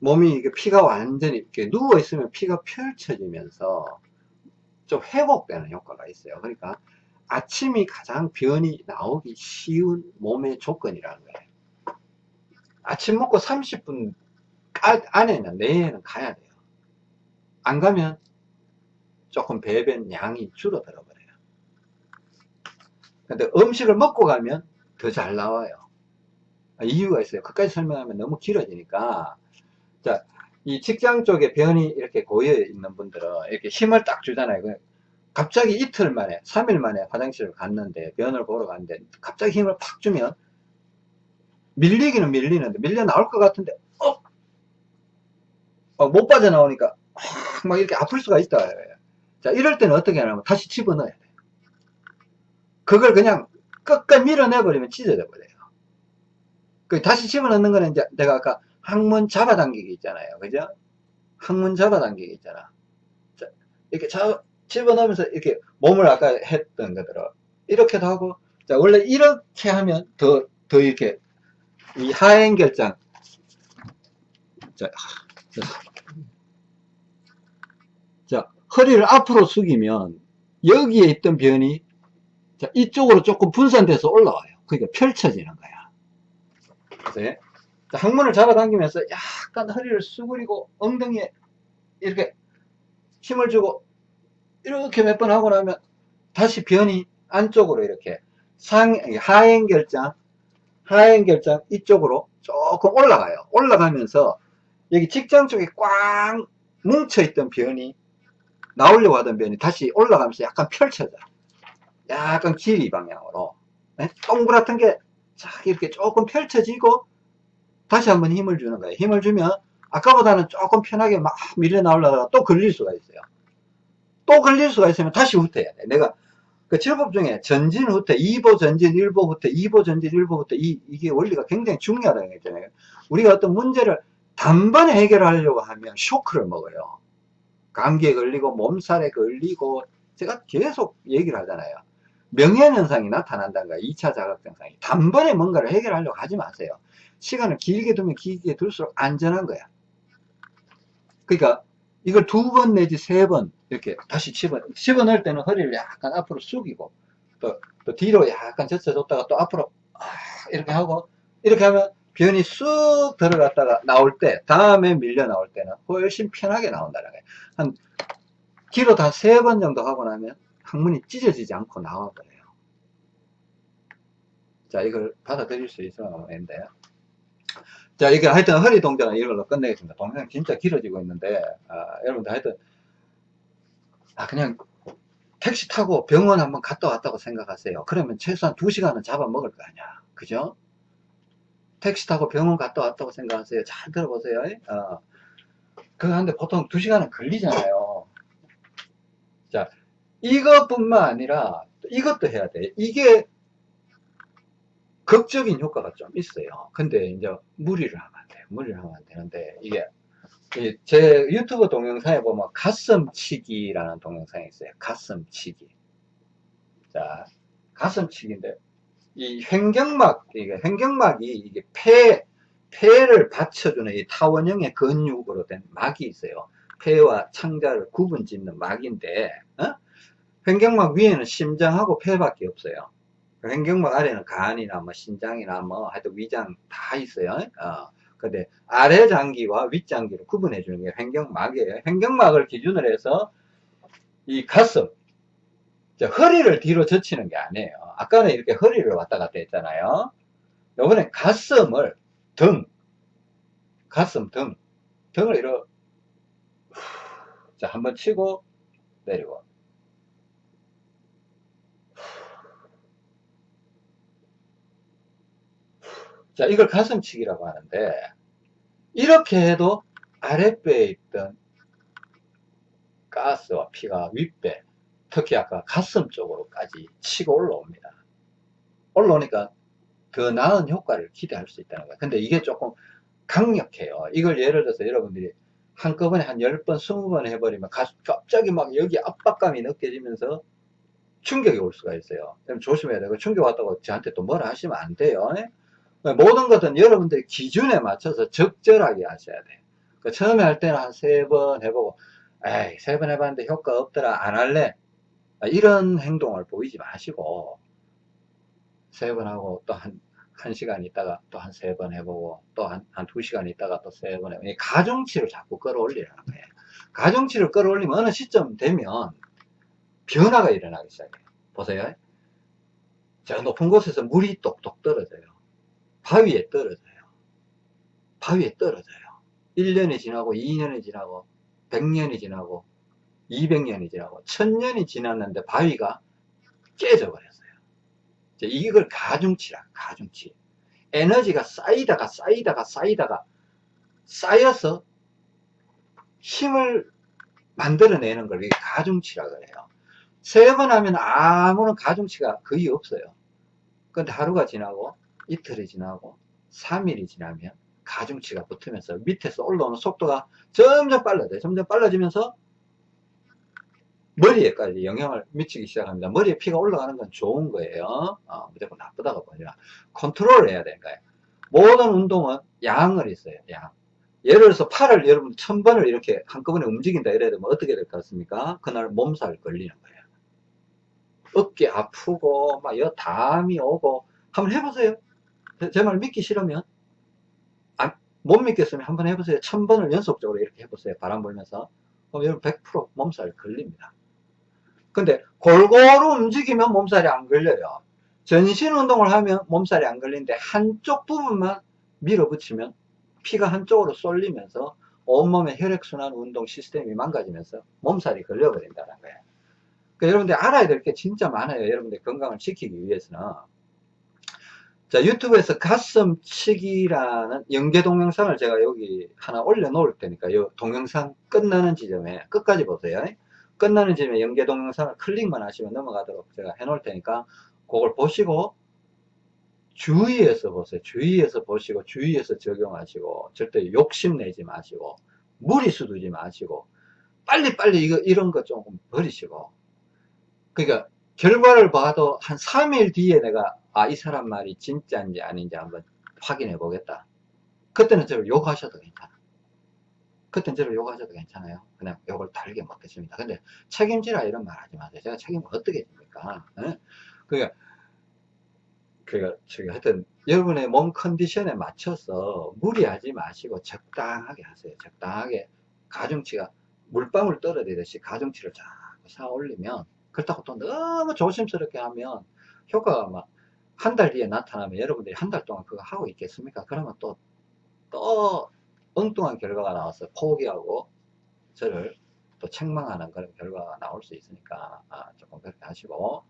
몸이 이게 피가 완전히 이렇게 누워 있으면 피가 펼쳐지면서 좀 회복되는 효과가 있어요. 그러니까 아침이 가장 변이 나오기 쉬운 몸의 조건이라는 거예요. 아침 먹고 30분 안에는 내에는 가야 돼요. 안 가면 조금 배변 양이 줄어들어 버려요. 근데 음식을 먹고 가면 더 잘 나와요. 이유가 있어요. 끝까지 설명하면 너무 길어지니까. 자, 이 직장 쪽에 변이 이렇게 고여 있는 분들은 이렇게 힘을 딱 주잖아요. 그 갑자기 이틀 만에, 3일 만에 화장실을 갔는데, 변을 보러 갔는데, 갑자기 힘을 팍 주면, 밀리기는 밀리는데, 밀려 나올 것 같은데, 어? 어, 못 빠져나오니까, 막 이렇게 아플 수가 있다. 자, 이럴 때는 어떻게 하냐면, 다시 집어넣어야 돼. 그걸 그냥 끝까지 밀어내버리면 찢어져 버려요. 그 다시 집어넣는 거는 이제 내가 아까 항문 잡아당기기 있잖아요. 그죠? 항문 잡아당기기 있잖아. 자, 이렇게 잡, 집어넣으면서 이렇게 몸을 아까 했던 거대로 이렇게도 하고 자 원래 이렇게 하면 더 더 이렇게 이 하행 결장 자, 자 허리를 앞으로 숙이면 여기에 있던 변이 자, 이쪽으로 조금 분산돼서 올라와요. 그러니까 펼쳐지는 거야. 그래서 자, 항문을 잡아당기면서 약간 허리를 수그리고 엉덩이에 이렇게 힘을 주고 이렇게 몇 번 하고 나면 다시 변이 안쪽으로 이렇게 상 하행 결장 하행 결장 이쪽으로 조금 올라가요. 올라가면서 여기 직장 쪽에 꽉 뭉쳐있던 변이 나오려고 하던 변이 다시 올라가면서 약간 펼쳐져. 약간 길이 방향으로 네? 동그랗던 게 이렇게 조금 펼쳐지고 다시 한번 힘을 주는 거예요. 힘을 주면 아까보다는 조금 편하게 막 밀려 나오려다가 또 걸릴 수가 있어요. 또 걸릴 수가 있으면 다시 후퇴해야 돼. 내가 그 칠법 중에 전진 후퇴, 2보 전진, 1보 후퇴, 2보 전진, 1보 후퇴 이, 이게 원리가 굉장히 중요하다는 거 있잖아요. 우리가 어떤 문제를 단번에 해결하려고 하면 쇼크를 먹어요. 감기에 걸리고 몸살에 걸리고 제가 계속 얘기를 하잖아요. 명예현상이 나타난다는 거야. 2차 자각증상이. 단번에 뭔가를 해결하려고 하지 마세요. 시간을 길게 두면 길게 둘수록 안전한 거야. 그러니까 이걸 두 번 내지 세 번 이렇게 다시 집어, 집어 넣을 때는 허리를 약간 앞으로 숙이고 또, 또 뒤로 약간 젖혀줬다가 또 앞으로 아, 이렇게 하고 이렇게 하면 변이 쑥 들어갔다가 나올 때 다음에 밀려 나올 때는 훨씬 편하게 나온다는 거예요. 한 길어 다세번 정도 하고 나면 항문이 찢어지지 않고 나와버려요. 자, 이걸 받아들일 수 있으면 모르겠는데요. 자, 이게 하여튼 허리 동작은 이걸로 끝내겠습니다. 동영상 진짜 길어지고 있는데, 아, 여러분들 하여튼, 아, 그냥 택시 타고 병원 한번 갔다 왔다고 생각하세요. 그러면 최소한 2시간은 잡아먹을 거 아니야. 그죠? 택시 타고 병원 갔다 왔다고 생각하세요. 잘 들어보세요. 어. 하는데 보통 2시간은 걸리잖아요. 자, 이것뿐만 아니라 이것도 해야 돼. 이게 극적인 효과가 좀 있어요. 근데 이제 무리를 하면 안 돼요. 무리를 하면 안 되는데 이게 제 유튜브 동영상에 보면 가슴치기라는 동영상이 있어요. 가슴치기. 자, 가슴치기인데 이 횡격막, 이게 횡격막이 이게 폐, 폐를 받쳐주는 이 타원형의 근육으로 된 막이 있어요. 폐와 창자를 구분 짓는 막인데, 어? 횡격막 위에는 심장하고 폐밖에 없어요. 횡격막 아래는 간이나 뭐 신장이나 뭐 하여튼 위장 다 있어요. 어. 근데 아래 장기와 윗 장기를 구분해 주는 게 횡격막이에요. 횡격막을 기준으로 해서 이 가슴, 허리를 뒤로 젖히는 게 아니에요. 아까는 이렇게 허리를 왔다 갔다 했잖아요. 요번엔 가슴을 등, 가슴 등, 등을 이렇게 자 한번 치고 내리고 자, 이걸 가슴치기라고 하는데, 이렇게 해도 아랫배에 있던 가스와 피가 윗배, 특히 아까 가슴 쪽으로까지 치고 올라옵니다. 올라오니까 더 나은 효과를 기대할 수 있다는 거예요. 근데 이게 조금 강력해요. 이걸 예를 들어서 여러분들이 한꺼번에 한 10번, 20번 해버리면 갑자기 막 여기 압박감이 느껴지면서 충격이 올 수가 있어요. 그럼 조심해야 되고 충격 왔다고 저한테 또 뭐라 하시면 안 돼요. 모든 것은 여러분들의 기준에 맞춰서 적절하게 하셔야 돼요. 그 처음에 할 때는 한 세 번 해보고, 에이, 세 번 해봤는데 효과 없더라, 안 할래. 아, 이런 행동을 보이지 마시고, 세 번 하고 또 한, 한 시간 있다가 또 한 세 번 해보고, 또 한, 한 두 시간 있다가 또 세 번 해보고, 이 가중치를 자꾸 끌어올리라는 거예요. 가중치를 끌어올리면 어느 시점 되면 변화가 일어나기 시작해요. 보세요. 저 높은 곳에서 물이 똑똑 떨어져요. 바위에 떨어져요. 바위에 떨어져요. 1년이 지나고 2년이 지나고 100년이 지나고 200년이 지나고 1000년이 지났는데 바위가 깨져 버렸어요. 이걸 가중치라 가중치. 에너지가 쌓이다가 쌓이다가 쌓이다가 쌓여서 힘을 만들어내는 걸 가중치라 그래요. 세 번 하면 아무런 가중치가 거의 없어요. 근데 하루가 지나고 이틀이 지나고 3일이 지나면 가중치가 붙으면서 밑에서 올라오는 속도가 점점 빨라져요. 점점 빨라지면서 머리에까지 영향을 미치기 시작합니다. 머리에 피가 올라가는 건 좋은 거예요. 어, 무조건 나쁘다고 보니라 컨트롤을 해야 되는 거예요. 모든 운동은 양을 있어요. 양. 예를 들어서 팔을 여러분 천 번을 이렇게 한꺼번에 움직인다 되면 어떻게 될 것 같습니까? 그날 몸살 걸리는 거예요. 어깨 아프고 막 여 담이 오고 한번 해보세요. 제말 믿기 싫으면 아, 못 믿겠으면 한번 해보세요. 천 번을 연속적으로 이렇게 해보세요. 바람 불면서 그럼 여러분 100% 몸살 걸립니다. 근데 골고루 움직이면 몸살이 안 걸려요. 전신 운동을 하면 몸살이 안 걸리는데 한쪽 부분만 밀어붙이면 피가 한쪽으로 쏠리면서 온몸의 혈액순환 운동 시스템이 망가지면서 몸살이 걸려버린다는 거예요. 그러니까 여러분들 알아야 될 게 진짜 많아요. 여러분들 건강을 지키기 위해서는. 자, 유튜브에서 가슴치기라는 연계 동영상을 제가 여기 하나 올려 놓을 테니까, 이 동영상 끝나는 지점에 끝까지 보세요. 끝나는 지점에 연계 동영상을 클릭만 하시면 넘어가도록 제가 해 놓을 테니까, 그걸 보시고, 주의해서 보세요. 주의해서 보시고, 주의해서 적용하시고, 절대 욕심내지 마시고, 무리수 두지 마시고, 빨리빨리 이거, 이런 거 조금 버리시고, 그러니까, 결과를 봐도 한 3일 뒤에 내가 아, 이 사람 말이 진짜인지 아닌지 한번 확인해 보겠다. 그때는 저를 욕하셔도 괜찮아. 그때는 저를 욕하셔도 괜찮아요. 그냥 욕을 달게 먹겠습니다. 근데 책임지라 이런 말 하지 마세요. 제가 책임을 어떻게 집니까? 네? 그러니까, 그니까, 저기 하여튼, 여러분의 몸 컨디션에 맞춰서 무리하지 마시고 적당하게 하세요. 적당하게 가중치가 물방울 떨어지듯이 가중치를 자꾸 쌓아 올리면 그렇다고 또 너무 조심스럽게 하면 효과가 막 한 달 뒤에 나타나면 여러분들이 한 달 동안 그거 하고 있겠습니까? 그러면 또, 또 엉뚱한 결과가 나와서 포기하고 저를 또 책망하는 그런 결과가 나올 수 있으니까 아, 조금 그렇게 하시고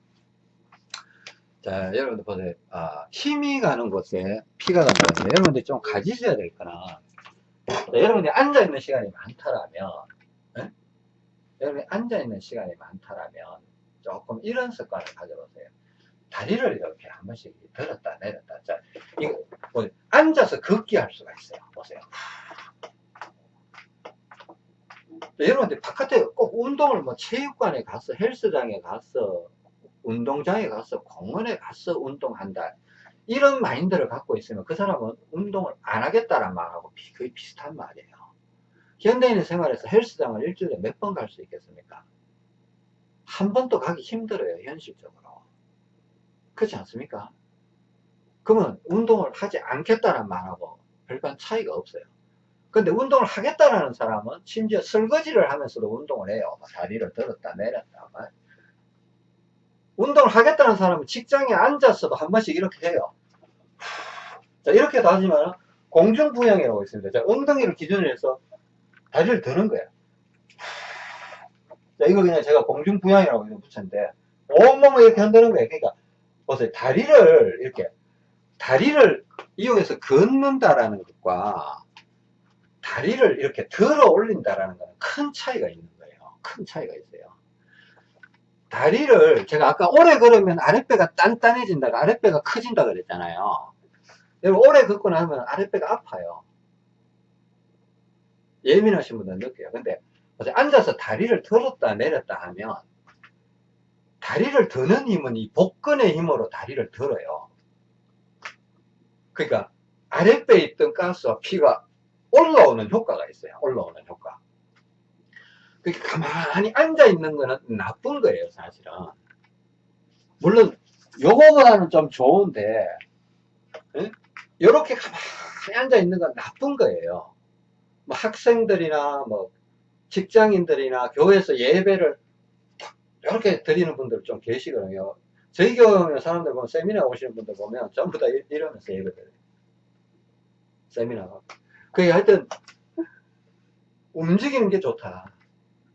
자 여러분들 보세요 아, 힘이 가는 곳에 피가 가는 곳에 여러분들이 좀 가지셔야 될 거나 자, 여러분들이 앉아있는 시간이 많다라면 네? 여러분이 앉아있는 시간이 많다라면 조금 이런 습관을 가져보세요. 다리를 이렇게 한 번씩 들었다 내렸다. 자, 이거, 뭐, 앉아서 걷기 할 수가 있어요. 보세요. 여러분들 바깥에 꼭 운동을 뭐 체육관에 가서 헬스장에 가서 운동장에 가서 공원에 가서 운동한다. 이런 마인드를 갖고 있으면 그 사람은 운동을 안 하겠다란 말하고 거의 비슷한 말이에요. 현대인의 생활에서 헬스장을 일주일에 몇 번 갈 수 있겠습니까? 한 번도 가기 힘들어요, 현실적으로. 그렇지 않습니까? 그러면 운동을 하지 않겠다는 말하고 별반 차이가 없어요. 근데 운동을 하겠다는 사람은 심지어 설거지를 하면서도 운동을 해요. 다리를 들었다 내렸다. 운동을 하겠다는 사람은 직장에 앉았어도 한 번씩 이렇게 해요. 자, 이렇게 따지면 공중부양이라고 있습니다. 자, 엉덩이를 기준으로 해서 다리를 드는 거예요. 자, 이거 그냥 제가 공중부양이라고 붙였는데, 온몸을 이렇게 흔드는 거예요. 그러니까, 보세요. 다리를 이렇게, 다리를 이용해서 걷는다라는 것과, 다리를 이렇게 들어 올린다라는 것은 큰 차이가 있는 거예요. 큰 차이가 있어요. 다리를, 제가 아까 오래 걸으면 아랫배가 단단해진다, 아랫배가 커진다 그랬잖아요. 오래 걷고 나면 아랫배가 아파요. 예민하신 분들은 느껴요. 근데, 앉아서 다리를 들었다 내렸다 하면 다리를 드는 힘은 이 복근의 힘으로 다리를 들어요. 그러니까 아랫배에 있던 가스와 피가 올라오는 효과가 있어요. 올라오는 효과. 그렇게 가만히 앉아 있는 거는 나쁜 거예요, 사실은. 물론 요거보다는 좀 좋은데 이렇게 가만히 앉아 있는 건 나쁜 거예요. 뭐 학생들이나 뭐 직장인들이나 교회에서 예배를 이렇게 드리는 분들 좀 계시거든요. 저희 경우에 사람들 보면 세미나 오시는 분들 보면 전부 다 이러면서 예배 드려요. 세미나가. 그게 하여튼 움직이는 게 좋다.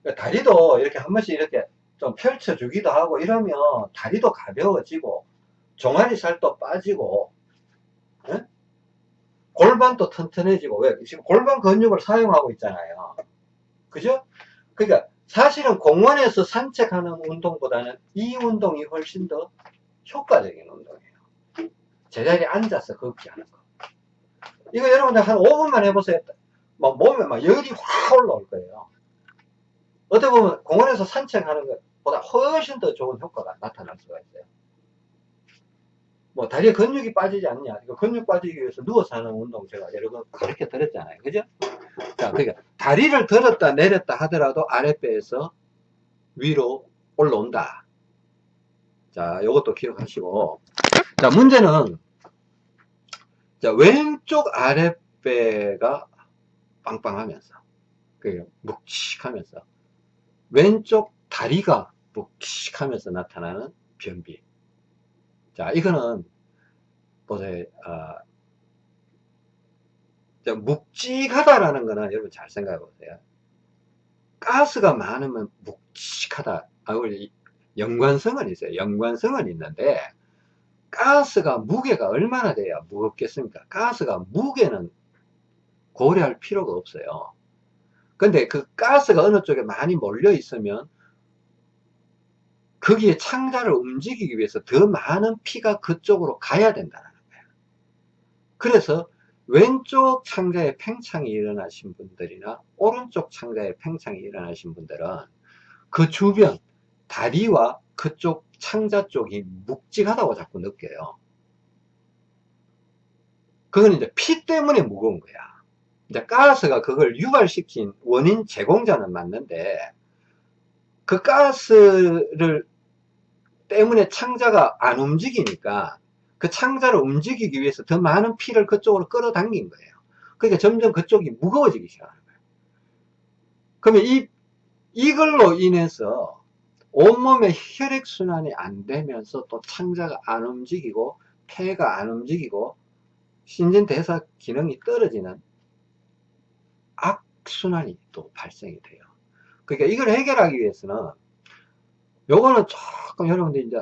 그러니까 다리도 이렇게 한 번씩 이렇게 좀 펼쳐주기도 하고 이러면 다리도 가벼워지고 종아리 살도 빠지고 에? 골반도 튼튼해지고 왜 지금 골반 근육을 사용하고 있잖아요 그죠 그러니까 사실은 공원에서 산책하는 운동보다는 이 운동이 훨씬 더 효과적인 운동이에요. 제자리에 앉아서 걷기 하는 거. 이거 여러분들 한 5분만 해보세요. 막 몸에 막 열이 확 올라올 거예요. 어떻게 보면 공원에서 산책하는 것보다 훨씬 더 좋은 효과가 나타날 수가 있어요 뭐 다리에 근육이 빠지지 않냐. 이거 근육 빠지기 위해서 누워서 하는 운동 제가 여러 번 가르쳐 드렸잖아요. 그죠? 자 그러니까 다리를 들었다 내렸다 하더라도 아랫배에서 위로 올라온다. 자 요것도 기억하시고. 자 문제는 자 왼쪽 아랫배가 빵빵하면서 그 묵직하면서 왼쪽 다리가 묵직하면서 나타나는 변비 자, 이거는, 보세요, 어, 묵직하다라는 거는 여러분 잘 생각해 보세요. 가스가 많으면 묵직하다. 아, 우리 연관성은 있어요. 연관성은 있는데, 가스가 무게가 얼마나 돼야 무겁겠습니까? 가스가 무게는 고려할 필요가 없어요. 근데 그 가스가 어느 쪽에 많이 몰려 있으면 거기에 창자를 움직이기 위해서 더 많은 피가 그쪽으로 가야 된다는 거예요. 그래서 왼쪽 창자에 팽창이 일어나신 분들이나 오른쪽 창자에 팽창이 일어나신 분들은 그 주변 다리와 그쪽 창자 쪽이 묵직하다고 자꾸 느껴요. 그건 이제 피 때문에 무거운 거야. 이제 가스가 그걸 유발시킨 원인 제공자는 맞는데 그 가스를 때문에 창자가 안 움직이니까 그 창자를 움직이기 위해서 더 많은 피를 그쪽으로 끌어당긴 거예요. 그러니까 점점 그쪽이 무거워지기 시작하는 거예요. 그러면 이, 이걸로 인해서 온몸에 혈액순환이 안 되면서 또 창자가 안 움직이고 폐가 안 움직이고 신진대사 기능이 떨어지는 악순환이 또 발생이 돼요. 그러니까 이걸 해결하기 위해서는 요거는 조금 여러분들 이제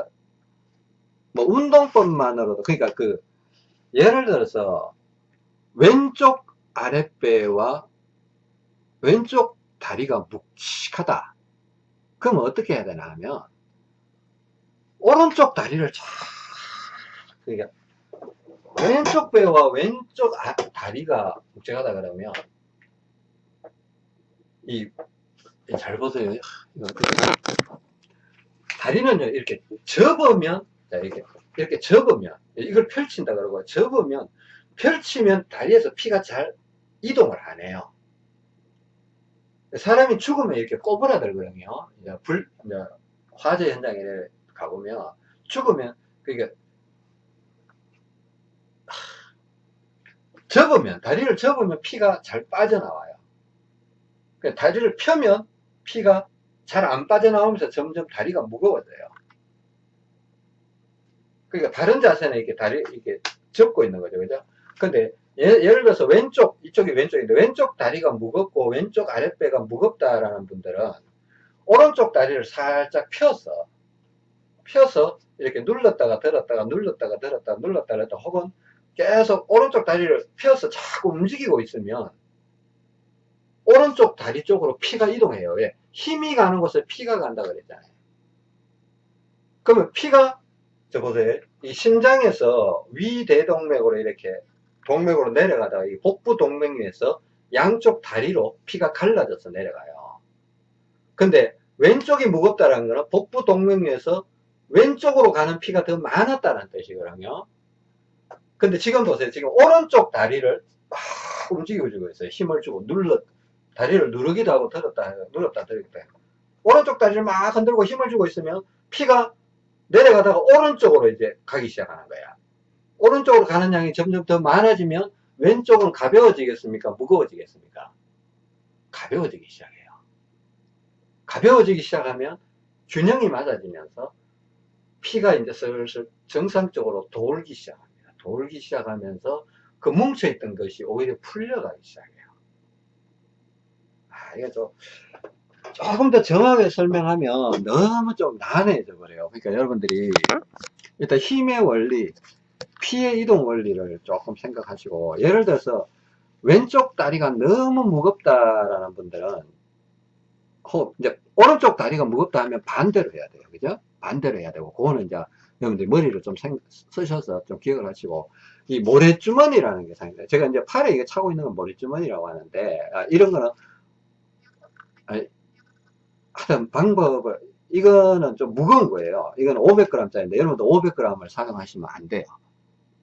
뭐 운동법만으로도 그러니까 그 예를 들어서 왼쪽 아랫배와 왼쪽 다리가 묵직하다 그럼 어떻게 해야 되나 하면 오른쪽 다리를 쫙 그러니까 왼쪽 배와 왼쪽 아, 다리가 묵직하다 그러면 이잘 보세요. 다리는요, 이렇게 접으면, 자, 이렇게, 이렇게 접으면, 이걸 펼친다 그러고, 접으면, 펼치면 다리에서 피가 잘 이동을 안 해요. 사람이 죽으면 이렇게 꼬부라들거든요. 이제 불, 이제 화재 현장에 가보면, 죽으면, 그러니까, 접으면, 다리를 접으면 피가 잘 빠져나와요. 그러니까 다리를 펴면 피가 잘 안 빠져나오면서 점점 다리가 무거워져요. 그러니까 다른 자세는 이렇게 다리 이렇게 접고 있는 거죠. 그죠? 근데 예, 를 들어서 왼쪽, 이쪽이 왼쪽인데 왼쪽 다리가 무겁고 왼쪽 아랫배가 무겁다라는 분들은 오른쪽 다리를 살짝 펴서 펴서 이렇게 눌렀다가 들었다가 눌렀다가 들었다가 눌렀다가 들었다가 혹은 계속 오른쪽 다리를 펴서 자꾸 움직이고 있으면 오른쪽 다리 쪽으로 피가 이동해요. 왜? 힘이 가는 곳에 피가 간다 그랬잖아요. 그러면 피가 저 보세요. 이 심장에서 위대동맥으로 이렇게 동맥으로 내려가다가 이 복부 동맥에서 양쪽 다리로 피가 갈라져서 내려가요. 근데 왼쪽이 무겁다는 거는 복부 동맥에서 왼쪽으로 가는 피가 더 많았다는 뜻이거든요. 근데 지금 보세요. 지금 오른쪽 다리를 막 움직여주고 있어요. 힘을 주고 눌러 다리를 누르기도 하고 들었다 눌렀다 들었다 오른쪽 다리를 막 흔들고 힘을 주고 있으면 피가 내려가다가 오른쪽으로 이제 가기 시작하는 거야. 오른쪽으로 가는 양이 점점 더 많아지면 왼쪽은 가벼워지겠습니까? 무거워지겠습니까? 가벼워지기 시작해요. 가벼워지기 시작하면 균형이 맞아지면서 피가 이제 슬슬 정상적으로 돌기 시작합니다. 돌기 시작하면서 그 뭉쳐있던 것이 오히려 풀려가기 시작해요. 아, 이게 좀, 조금 더 정확하게 설명하면 너무 좀 난해져 버려요. 그러니까 여러분들이 일단 힘의 원리, 피의 이동 원리를 조금 생각하시고, 예를 들어서 왼쪽 다리가 너무 무겁다라는 분들은, 호, 이제 오른쪽 다리가 무겁다 하면 반대로 해야 돼요. 그죠? 반대로 해야 되고, 그거는 이제 여러분들이 머리를 좀 생, 쓰셔서 좀 기억을 하시고, 이 모래주머니라는 게 상당히, 제가 이제 팔에 이게 차고 있는 건 모래주머니라고 하는데, 아, 이런 거는, 아, 하여튼 방법을, 이거는 좀 무거운 거예요. 이거는 500g짜리인데, 여러분도 500g을 사용하시면 안 돼요.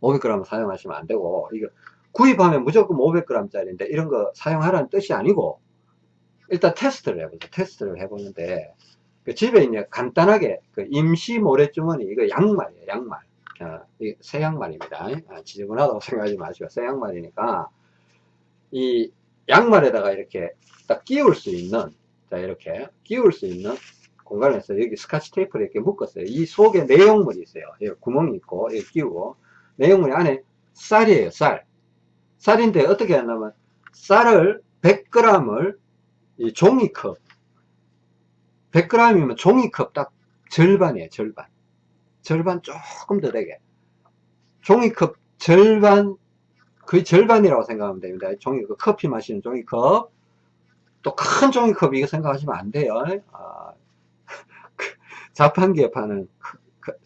500g을 사용하시면 안 되고, 이거 구입하면 무조건 500g짜리인데, 이런 거 사용하라는 뜻이 아니고, 일단 테스트를 해보죠. 테스트를 해보는데, 그 집에 이제 간단하게 그 임시 모래주머니 이거 양말이에요 양말 어, 새 양말입니다 아, 지저분하다고 생각하지 마시고 새 양말이니까 이 양말에다가 이렇게 딱 끼울 수 있는 자 이렇게 끼울 수 있는 공간에서 여기 스카치 테이프를 이렇게 묶었어요 이 속에 내용물이 있어요 여기 구멍이 있고 여기 끼우고 내용물이 안에 쌀이에요 쌀 쌀인데 어떻게 하냐면 쌀을 100g을 이 종이컵 100g이면 종이컵 딱 절반이에요, 절반. 절반 조금 더 되게. 종이컵 절반, 거의 절반이라고 생각하면 됩니다. 종이컵, 커피 마시는 종이컵. 또 큰 종이컵 이거 생각하시면 안 돼요. 아, 자판기에 파는,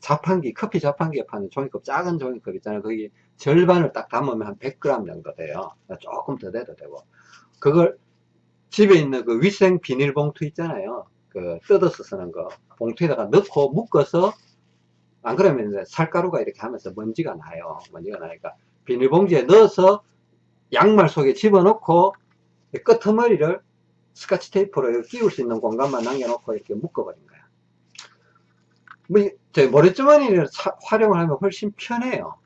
자판기, 커피 자판기에 파는 종이컵, 작은 종이컵 있잖아요. 거기 절반을 딱 담으면 한 100g 정도 돼요. 조금 더 돼도 되고. 그걸 집에 있는 그 위생 비닐봉투 있잖아요. 그 뜯어서 쓰는 거 봉투에다가 넣고 묶어서 안 그러면 이제 살가루가 이렇게 하면서 먼지가 나요 먼지가 나니까 비닐봉지에 넣어서 양말 속에 집어넣고 끄트머리를 스카치 테이프로 끼울 수 있는 공간만 남겨놓고 이렇게 묶어버린 거야. 뭐, 저 모래주머니를 활용을 하면 훨씬 편해요.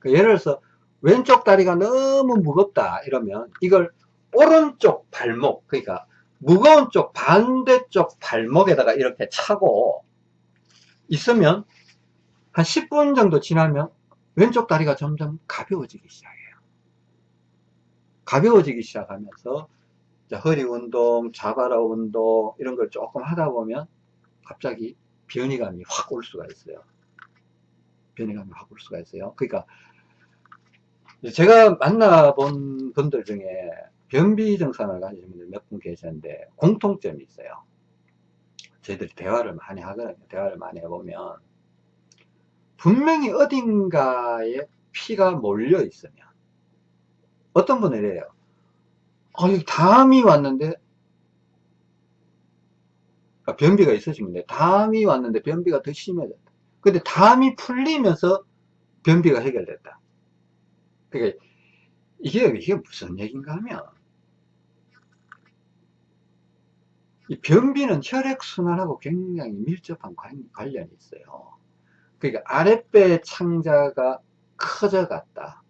그 예를 들어서 왼쪽 다리가 너무 무겁다 이러면 이걸 오른쪽 발목 그러니까 무거운 쪽 반대쪽 발목에다가 이렇게 차고 있으면 한 10분 정도 지나면 왼쪽 다리가 점점 가벼워지기 시작해요. 가벼워지기 시작하면서 허리 운동, 자바라 운동 이런 걸 조금 하다 보면 갑자기 변이감이 확 올 수가 있어요. 변이감이 확 올 수가 있어요. 그러니까 제가 만나본 분들 중에 변비 증상을 가지신 분들 몇 분 계시는데 공통점이 있어요. 저희들이 대화를 많이 하거든요. 대화를 많이 해보면 분명히 어딘가에 피가 몰려 있으면 어떤 분은 이래요. 아, 여기 담이 왔는데 아, 변비가 있으시면 담이 왔는데 변비가 더 심해졌다. 근데 담이 풀리면서 변비가 해결됐다. 그러니까 이게, 이게 무슨 얘기인가 하면 이 변비는 혈액순환하고 굉장히 밀접한 관련이 있어요. 그러니까 아랫배 창자가 커져갔다.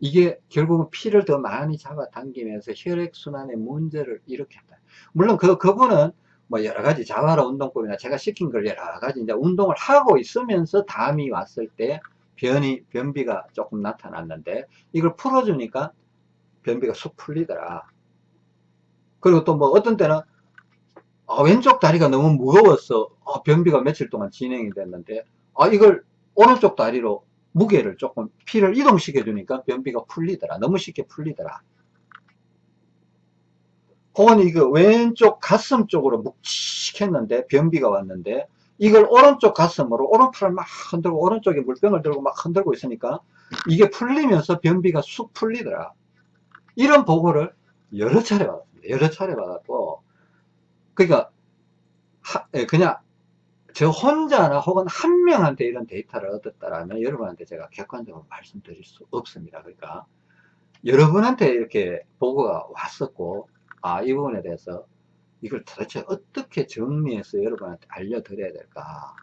이게 결국은 피를 더 많이 잡아당기면서 혈액순환에 문제를 일으켰다. 물론 그, 그분은 뭐 여러 가지 자활화 운동법이나 제가 시킨 걸 여러 가지 이제 운동을 하고 있으면서 담이 왔을 때 변이, 변비가 조금 나타났는데 이걸 풀어주니까 변비가 쑥 풀리더라. 그리고 또 뭐 어떤 때는 아, 왼쪽 다리가 너무 무거워서 아, 변비가 며칠 동안 진행이 됐는데 아, 이걸 오른쪽 다리로 무게를 조금 피를 이동시켜 주니까 변비가 풀리더라. 너무 쉽게 풀리더라. 혹은 이거 왼쪽 가슴 쪽으로 묵직했는데 변비가 왔는데 이걸 오른쪽 가슴으로 오른팔을 막 흔들고 오른쪽에 물병을 들고 막 흔들고 있으니까 이게 풀리면서 변비가 쑥 풀리더라. 이런 보고를 여러 차례 받았습니다. 여러 차례 받았고. 그러니까 하, 예, 그냥 저 혼자나 혹은 한 명한테 이런 데이터를 얻었다라면 여러분한테 제가 객관적으로 말씀드릴 수 없습니다. 그러니까 여러분한테 이렇게 보고가 왔었고, 아, 이 부분에 대해서 이걸 도대체 어떻게 정리해서 여러분한테 알려드려야 될까.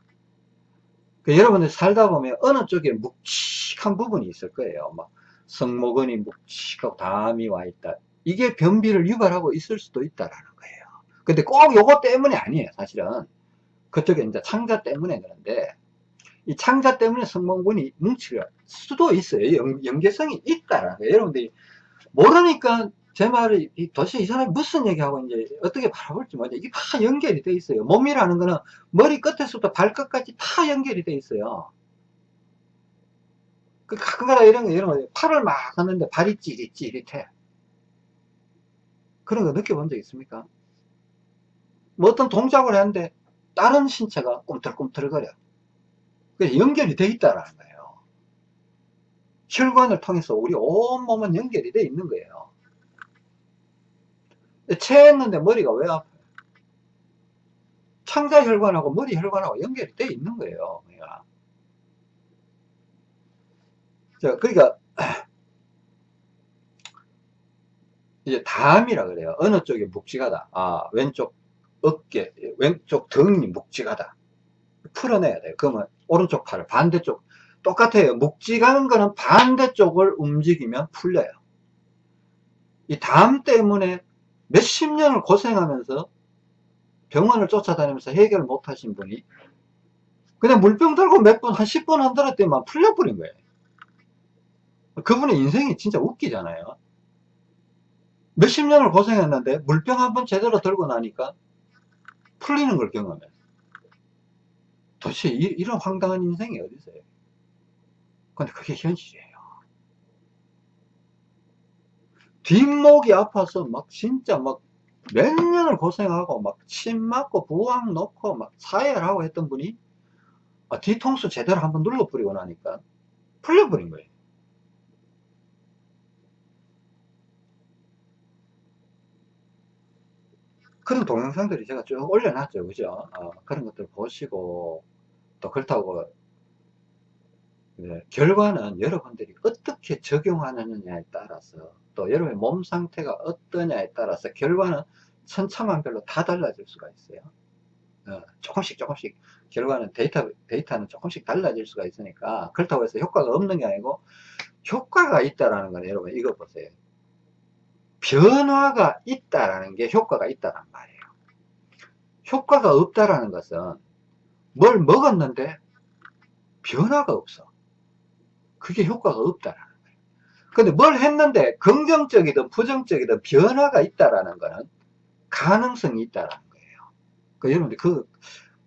그 여러분들 살다 보면 어느 쪽에 묵직한 부분이 있을 거예요. 막 성모근이 묵직하고 담이 와 있다. 이게 변비를 유발하고 있을 수도 있다라는 거예요. 근데 꼭 요거 때문에 아니에요, 사실은. 그쪽에 이제 창자 때문에 그런데, 이 창자 때문에 성모근이 뭉칠 수도 있어요. 연, 연계성이 있다라는 거예요. 여러분들이 모르니까 제 말이 이- 도대체 이 사람이 무슨 얘기하고 이제 어떻게 바라볼지 모르죠. 이게 다 연결이 돼 있어요. 몸이라는 거는 머리 끝에서부터 발끝까지 다 연결이 돼 있어요. 그 가끔가다 이런 거, 이런 거, 팔을 막 하는데 발이 찌릿찌릿해. 그런 거 느껴본 적 있습니까? 뭐 어떤 동작을 하는데 다른 신체가 꿈틀꿈틀거려. 그래서 연결이 돼 있다라는 거예요. 혈관을 통해서 우리 온몸은 연결이 돼 있는 거예요. 체했는데 머리가 왜 아파요? 창자 혈관하고 머리 혈관하고 연결이 돼 있는 거예요. 우리가. 자, 그러니까 이제 담이라 그래요. 어느 쪽이 묵직하다. 아, 왼쪽 어깨, 왼쪽 등이 묵직하다. 풀어내야 돼요. 그러면 오른쪽 팔을 반대쪽 똑같아요. 묵직한 거는 반대쪽을 움직이면 풀려요. 이 담 때문에 몇십 년을 고생하면서 병원을 쫓아다니면서 해결 못 하신 분이 그냥 물병 들고 몇 분, 한 10분 안 들었더니만 풀려버린 거예요. 그분의 인생이 진짜 웃기잖아요. 몇십 년을 고생했는데 물병 한 번 제대로 들고 나니까 풀리는 걸 경험해. 도대체 이, 런 황당한 인생이 어디 있어요? 근데 그게 현실이에요. 뒷목이 아파서 막 진짜 막 몇 년을 고생하고 막 침 맞고 부항 놓고 막 사회를 했던 분이 아, 뒤통수 제대로 한번 눌러버리고 나니까 풀려버린 거예요. 그런 동영상들이 제가 쭉 올려놨죠. 그죠? 어, 그런 것들 보시고, 또 그렇다고, 네, 결과는 여러분들이 어떻게 적용하느냐에 따라서, 또 여러분의 몸 상태가 어떠냐에 따라서 결과는 천차만별로 다 달라질 수가 있어요. 어, 조금씩 조금씩 결과는 데이터, 데이터는 조금씩 달라질 수가 있으니까 그렇다고 해서 효과가 없는 게 아니고 효과가 있다라는 건 여러분 이거 보세요. 변화가 있다라는 게 효과가 있다란 말이에요. 효과가 없다라는 것은 뭘 먹었는데 변화가 없어. 그게 효과가 없다라는 거예요. 근데 뭘 했는데 긍정적이든 부정적이든 변화가 있다라는 거는 가능성이 있다라는 거예요. 그 여러분들 그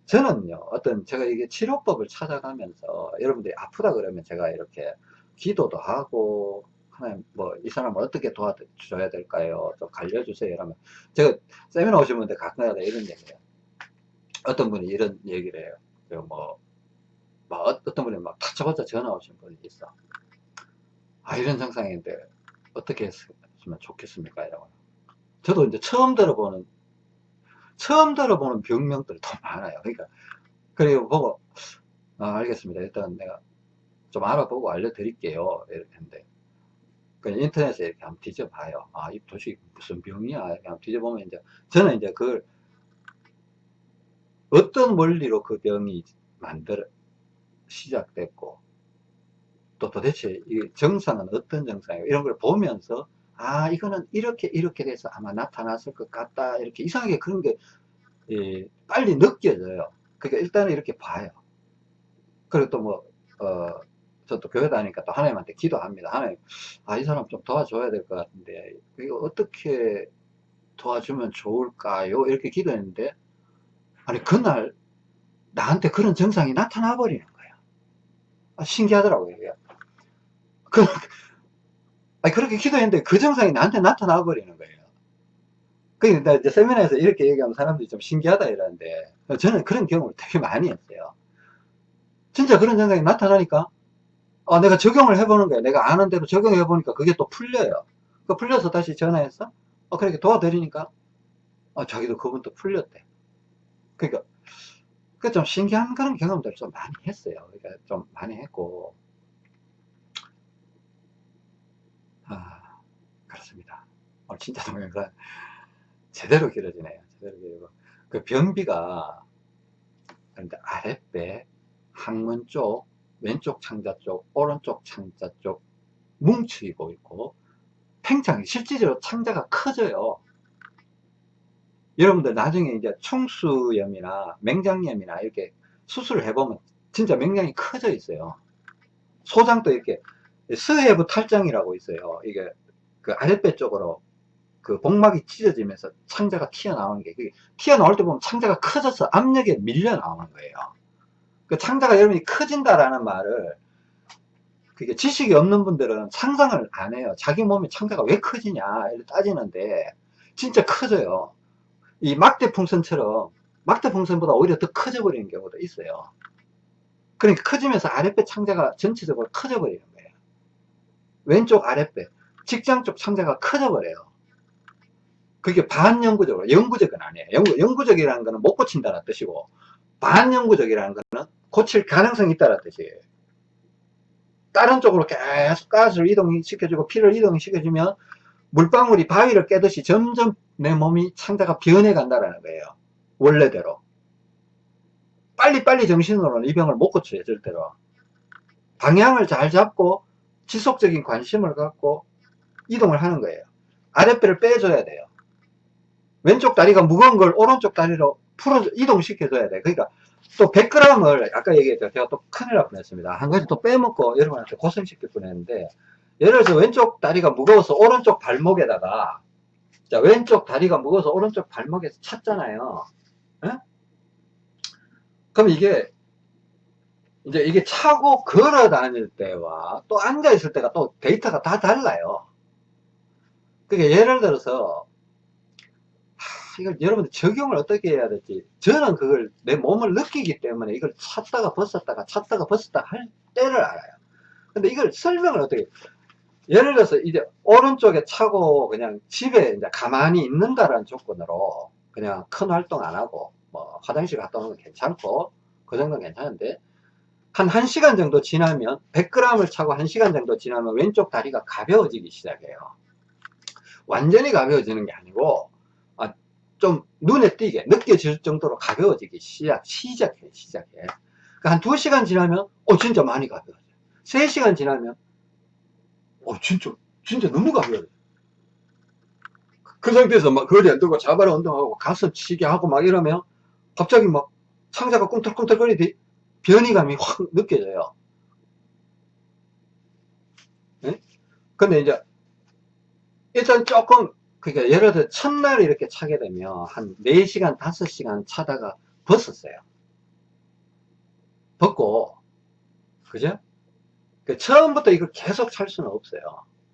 저는요 어떤 제가 이게 치료법을 찾아가면서 여러분들이 아프다 그러면 제가 이렇게 기도도 하고 하나님 뭐 이 사람을 어떻게 도와줘야 될까요? 좀 알려주세요. 이러면 제가 세미나 오신 분들 가끔가다 이런 얘기해요. 어떤 분이 이런 얘기를 해요. 그 뭐, 막 어- 어떤 분이 막 다짜고짜 전화 오신 분이 있어. 아 이런 증상인데 어떻게 했으면 좋겠습니까? 이러고 저도 이제 처음 들어보는 처음 들어보는 병명들이 더 많아요. 그러니까 그리고 보고 아, 알겠습니다. 일단 내가 좀 알아보고 알려드릴게요. 이렇게 했는데 그냥 인터넷에 이렇게 한번 뒤져봐요. 아, 이 도대체 무슨 병이야? 이렇게 한번 뒤져보면 이제 저는 이제 그걸 어떤 원리로 그 병이 만들어 시작됐고 또 도대체 이 정상은 어떤 정상이에요? 이런 걸 보면서 아 이거는 이렇게 이렇게 돼서 아마 나타났을 것 같다 이렇게 이상하게 그런 게 예, 빨리 느껴져요. 그러니까 일단은 이렇게 봐요. 그리고 또 뭐, 어, 저또 교회 다니니까 또 하나님한테 기도합니다. 하나님, 아, 이 사람 좀 도와줘야 될 것 같은데, 이거 어떻게 도와주면 좋을까요? 이렇게 기도했는데, 아니, 그날 나한테 그런 증상이 나타나 버리는 거야. 아, 신기하더라고요. 이게. 그, 아니, 그렇게 기도했는데 그 증상이 나한테 나타나 버리는 거예요. 그러니까 이제 세미나에서 이렇게 얘기하면 사람들이 좀 신기하다 이러는데, 저는 그런 경험을 되게 많이 했어요. 진짜 그런 증상이 나타나니까, 아, 내가 적용을 해보는 거예요. 내가 아는 대로 적용해보니까 그게 또 풀려요. 그 풀려서 다시 전화해서, 어, 그렇게 도와드리니까, 어, 자기도 그분도 풀렸대. 그러니까, 그 좀 신기한 그런 경험들 좀 많이 했어요. 그러니까 좀 많이 했고, 아, 그렇습니다. 오늘 진짜 동영상 제대로 길어지네요. 제대로 길고 그 변비가 아랫배, 항문 쪽, 왼쪽 창자 쪽, 오른쪽 창자 쪽 뭉치고 있고 팽창이 실질적으로 창자가 커져요. 여러분들 나중에 이제 충수염이나 맹장염이나 이렇게 수술을 해보면 진짜 맹장이 커져 있어요. 소장도 이렇게 서혜부 탈장이라고 있어요. 이게 그 아랫배 쪽으로 그 복막이 찢어지면서 창자가 튀어나오는 게, 튀어나올 때 보면 창자가 커져서 압력에 밀려 나오는 거예요. 그 창자가 여러분이 커진다라는 말을, 그게 지식이 없는 분들은 상상을 안 해요. 자기 몸에 창자가 왜 커지냐, 이렇게 따지는데, 진짜 커져요. 이 막대 풍선처럼, 막대 풍선보다 오히려 더 커져 버리는 경우도 있어요. 그러니까 커지면서 아랫배 창자가 전체적으로 커져 버리는 거예요. 왼쪽 아랫배, 직장 쪽 창자가 커져 버려요. 그게 반영구적으로, 영구적은 아니에요. 영구, 영구적이라는 거는 못 고친다는 뜻이고, 반영구적이라는 거는 고칠 가능성이 있다는 뜻이에요. 다른 쪽으로 계속 가스를 이동시켜주고 피를 이동시켜주면 물방울이 바위를 깨듯이 점점 내 몸이 창자가 변해간다는 거예요. 원래대로. 빨리빨리 정신으로는 이 병을 못 고쳐요, 절대로. 방향을 잘 잡고 지속적인 관심을 갖고 이동을 하는 거예요. 아랫배를 빼줘야 돼요. 왼쪽 다리가 무거운 걸 오른쪽 다리로 풀어 이동시켜줘야 돼. 그러니까 또 100g을 아까 얘기했죠. 제가 또 큰일 날 뻔했습니다. 한 가지 또 빼먹고 여러분한테 고생시킬 뻔했는데 예를 들어서 왼쪽 다리가 무거워서 오른쪽 발목에다가 자 왼쪽 다리가 무거워서 오른쪽 발목에서 찼잖아요. 에? 그럼 이게 이제 이게 차고 걸어 다닐 때와 또 앉아 있을 때가 또 데이터가 다 달라요. 그러니까 예를 들어서 이걸 여러분들 적용을 어떻게 해야 될지. 저는 그걸 내 몸을 느끼기 때문에 이걸 찾다가 벗었다가 찾다가 벗었다가 할 때를 알아요. 근데 이걸 설명을 어떻게 예를 들어서 이제 오른쪽에 차고 그냥 집에 이제 가만히 있는다라는 조건으로 그냥 큰 활동 안 하고 뭐 화장실 갔다 오는 건 괜찮고 그 정도는 괜찮은데 한 1시간 정도 지나면 100g을 차고 1시간 정도 지나면 왼쪽 다리가 가벼워지기 시작해요. 완전히 가벼워지는 게 아니고 좀 눈에 띄게 느껴질 정도로 가벼워지기 시작, 시작해, 시작해. 그러니까 한 2시간 지나면, 어, 진짜 많이 가벼워져. 3시간 지나면, 어, 진짜, 진짜 너무 가벼워져. 그 상태에서 막 거리 안 들고 자발 운동하고 가슴 치게 하고 막 이러면 갑자기 막 창자가 꿈틀꿈틀거리듯 변이감이 확 느껴져요. 네? 근데 이제 일단 조금 그러니까 예를 들어 첫날 이렇게 차게 되면 한 4시간 5시간 차다가 벗었어요. 벗고. 그죠? 그 처음부터 이걸 계속 찰 수는 없어요.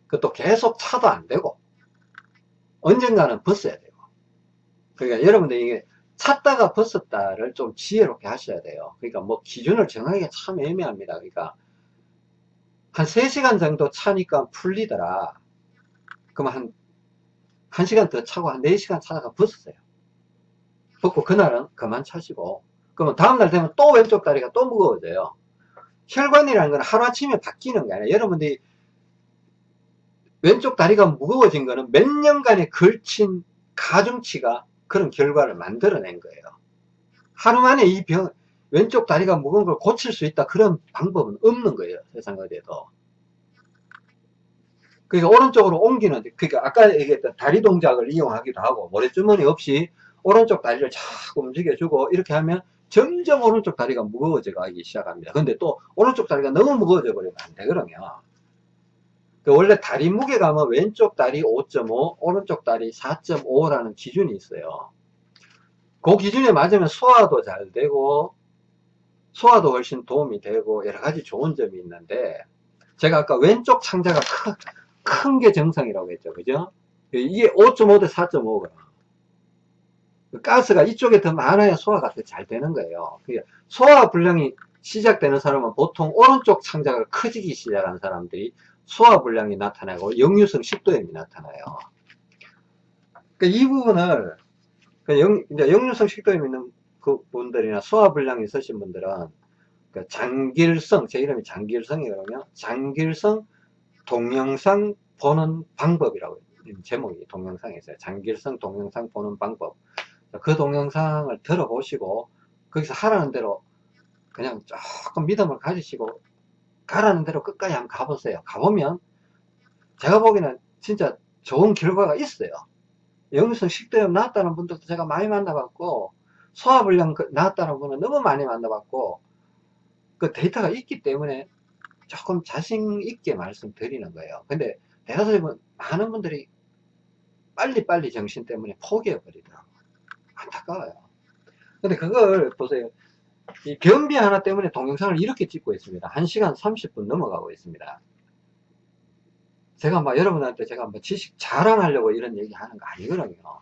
그것도 계속 차도 안 되고. 언젠가는 벗어야 되고. 그러니까 여러분들 이게 찾다가 벗었다를 좀 지혜롭게 하셔야 돼요. 그러니까 뭐 기준을 정하기가 참 애매합니다. 그러니까 한 3시간 정도 차니까 풀리더라. 그럼 한 1시간 더 차고 한 4시간 차다가 벗었어요. 벗고 그날은 그만 차시고 그러면 다음날 되면 또 왼쪽 다리가 또 무거워져요. 혈관이라는 건 하루아침에 바뀌는 게 아니라 여러분들이 왼쪽 다리가 무거워진 거는 몇 년간에 걸친 가중치가 그런 결과를 만들어낸 거예요. 하루 만에 이 병, 왼쪽 다리가 무거운 걸 고칠 수 있다 그런 방법은 없는 거예요. 세상 어디에도. 그러니까 오른쪽으로 옮기는 그러니까 아까 얘기했던 다리 동작을 이용하기도 하고 모래주머니 없이 오른쪽 다리를 자꾸 움직여주고 이렇게 하면 점점 오른쪽 다리가 무거워져 가기 시작합니다. 근데 또 오른쪽 다리가 너무 무거워져 버리면 안 되거든요 그 원래 다리 무게감은 왼쪽 다리 5.5 오른쪽 다리 4.5라는 기준이 있어요. 그 기준에 맞으면 소화도 잘 되고 소화도 훨씬 도움이 되고 여러 가지 좋은 점이 있는데 제가 아까 왼쪽 창자가 크, 큰 게 정상이라고 했죠. 그죠? 이게 5.5 대 4.5거나. 가스가 이쪽에 더 많아야 소화가 더 잘 되는 거예요. 소화 불량이 시작되는 사람은 보통 오른쪽 창자가 커지기 시작한 사람들이 소화 불량이 나타나고 역류성 식도염이 나타나요. 그러니까 이 부분을 영, 역류성 식도염 있는 그 분들이나 소화 불량이 있으신 분들은 그 장길성, 제 이름이 장길성이거든요. 장길성 동영상 보는 방법이라고 제목이 동영상에 있어요. 장길성 동영상 보는 방법. 그 동영상을 들어보시고 거기서 하라는 대로 그냥 조금 믿음을 가지시고 가라는 대로 끝까지 한번 가보세요. 가보면 제가 보기에는 진짜 좋은 결과가 있어요. 영유성 식도염 나았다는 분들도 제가 많이 만나봤고 소화불량 그 나았다는 분은 너무 많이 만나봤고 그 데이터가 있기 때문에 조금 자신 있게 말씀드리는 거예요. 근데 대다수의 많은 분들이 빨리빨리 정신 때문에 포기해 버리더라고요. 안타까워요. 근데 그걸 보세요. 이 변비 하나 때문에 동영상을 이렇게 찍고 있습니다. 1시간 30분 넘어가고 있습니다. 제가 막 여러분한테 제가 뭐 지식 자랑하려고 이런 얘기 하는 거 아니거든요.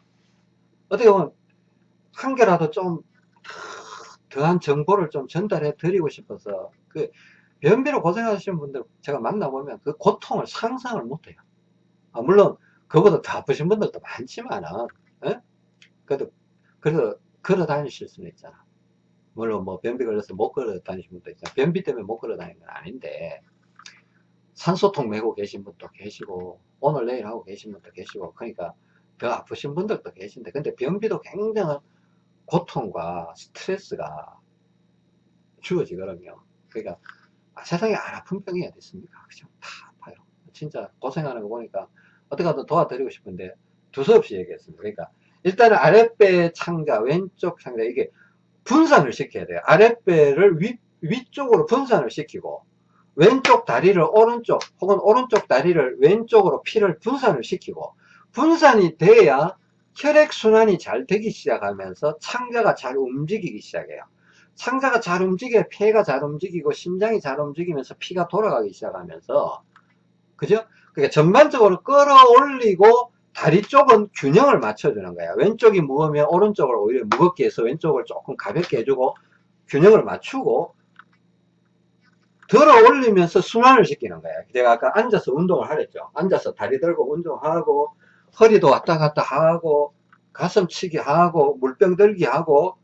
어떻게 보면 한 개라도 좀 더한 정보를 좀 전달해 드리고 싶어서 그 변비로 고생하시는 분들 제가 만나보면 그 고통을 상상을 못해요. 아, 물론 그보다 더 아프신 분들도 많지만은 에? 그래도 그래도 걸어 다니실 수는 있잖아. 물론 뭐 변비 걸려서 못 걸어 다니시는 분도 있잖아. 변비 때문에 못 걸어 다니는 건 아닌데 산소통 메고 계신 분도 계시고 오늘 내일 하고 계신 분도 계시고 그러니까 더 아프신 분들도 계신데 근데 변비도 굉장한 고통과 스트레스가 주어지거든요. 그러니까 아, 세상에 안 아픈 병이 어디 있습니까? 그죠? 다 아파요. 진짜 고생하는 거 보니까 어떻게든 도와드리고 싶은데 두서없이 얘기했습니다. 그러니까 일단은 아랫배 창자, 왼쪽 창자 이게 분산을 시켜야 돼요. 아랫배를 위, 위쪽으로 분산을 시키고 왼쪽 다리를 오른쪽 혹은 오른쪽 다리를 왼쪽으로 피를 분산을 시키고 분산이 돼야 혈액순환이 잘 되기 시작하면서 창자가 잘 움직이기 시작해요. 창자가 잘 움직여야 폐가 잘 움직이고 심장이 잘 움직이면서 피가 돌아가기 시작하면서 그죠? 그러니까 전반적으로 끌어올리고 다리 쪽은 균형을 맞춰주는 거야. 왼쪽이 무거우면 오른쪽을 오히려 무겁게 해서 왼쪽을 조금 가볍게 해주고 균형을 맞추고 들어 올리면서 순환을 시키는 거야. 제가 아까 앉아서 운동을 하랬죠. 앉아서 다리 들고 운동하고 허리도 왔다 갔다 하고 가슴치기 하고 물병 들기 하고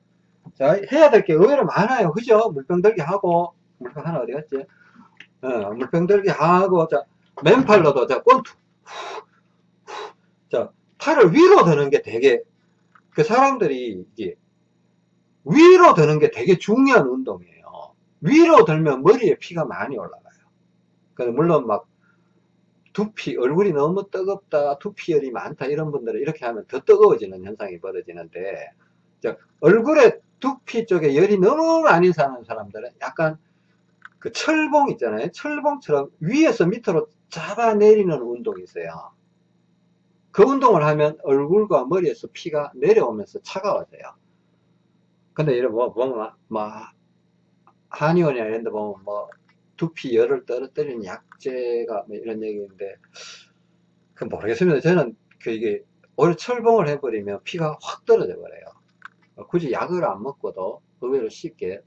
자 해야 될 게 의외로 많아요. 그죠? 물병 들기 하고 물병 하나 어디 갔지? 어, 물병 들기 하고 자 맨팔로도 자 권투 자 팔을 위로 드는 게 되게 그 사람들이 이게 위로 드는 게 되게 중요한 운동이에요. 위로 들면 머리에 피가 많이 올라가요. 물론 막 두피, 얼굴이 너무 뜨겁다, 두피열이 많다, 이런 분들은 이렇게 하면 더 뜨거워지는 현상이 벌어지는데, 얼굴에 두피 쪽에 열이 너무 많이 사는 사람들은 약간 그 철봉 있잖아요. 철봉처럼 위에서 밑으로 잡아내리는 운동이 있어요. 그 운동을 하면 얼굴과 머리에서 피가 내려오면서 차가워져요. 근데 이런 뭐, 뭐, 뭐, 한의원이나 이런 데 보면 뭐, 두피 열을 떨어뜨리는 약재가 뭐 이런 얘기인데, 그 모르겠습니다. 저는 그 이게 오히려 철봉을 해버리면 피가 확 떨어져 버려요. 굳이 약을 안 먹고도 의외로 쉽게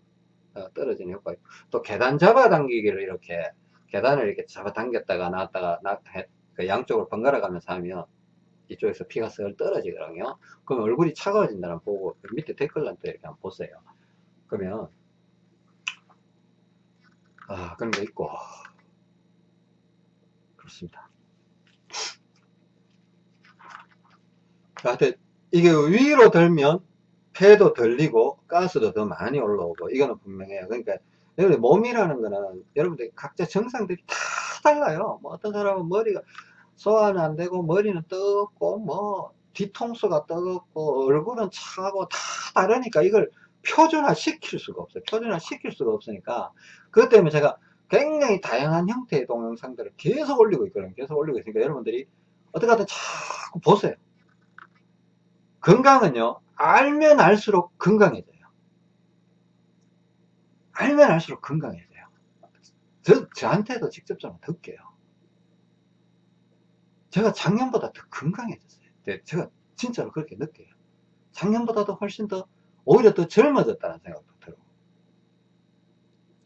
어, 떨어지는 효과. 또 계단 잡아당기기를 이렇게 계단을 이렇게 잡아당겼다가 나왔다가 나, 그 양쪽으로 번갈아 가면서 하면 이쪽에서 피가 슬 떨어지거든요. 그럼 얼굴이 차가워진다는 보고 그 밑에 댓글란 또 이렇게 한번 보세요. 그러면 아 그런 거 있고 그렇습니다. 하여튼 이게 위로 들면 폐도 들리고 가스도 더 많이 올라오고 이거는 분명해요. 그러니까 여러분 몸이라는 거는 여러분들 각자 정상들이 다 달라요. 뭐 어떤 사람은 머리가 소화는 안 되고 머리는 뜨겁고 뭐 뒤통수가 뜨겁고 얼굴은 차고 다 다르니까 이걸 표준화 시킬 수가 없어요. 표준화 시킬 수가 없으니까 그것 때문에 제가 굉장히 다양한 형태의 동영상들을 계속 올리고 있거든요. 계속 올리고 있으니까 여러분들이 어떻게 하든 자꾸 보세요. 건강은요 알면 알수록 건강해져요. 알면 알수록 건강해져요. 저, 저한테도 직접적으로 듣게요. 제가 작년보다 더 건강해졌어요. 네, 제가 진짜로 그렇게 느껴요. 작년보다도 훨씬 더, 오히려 더 젊어졌다는 생각도 들어.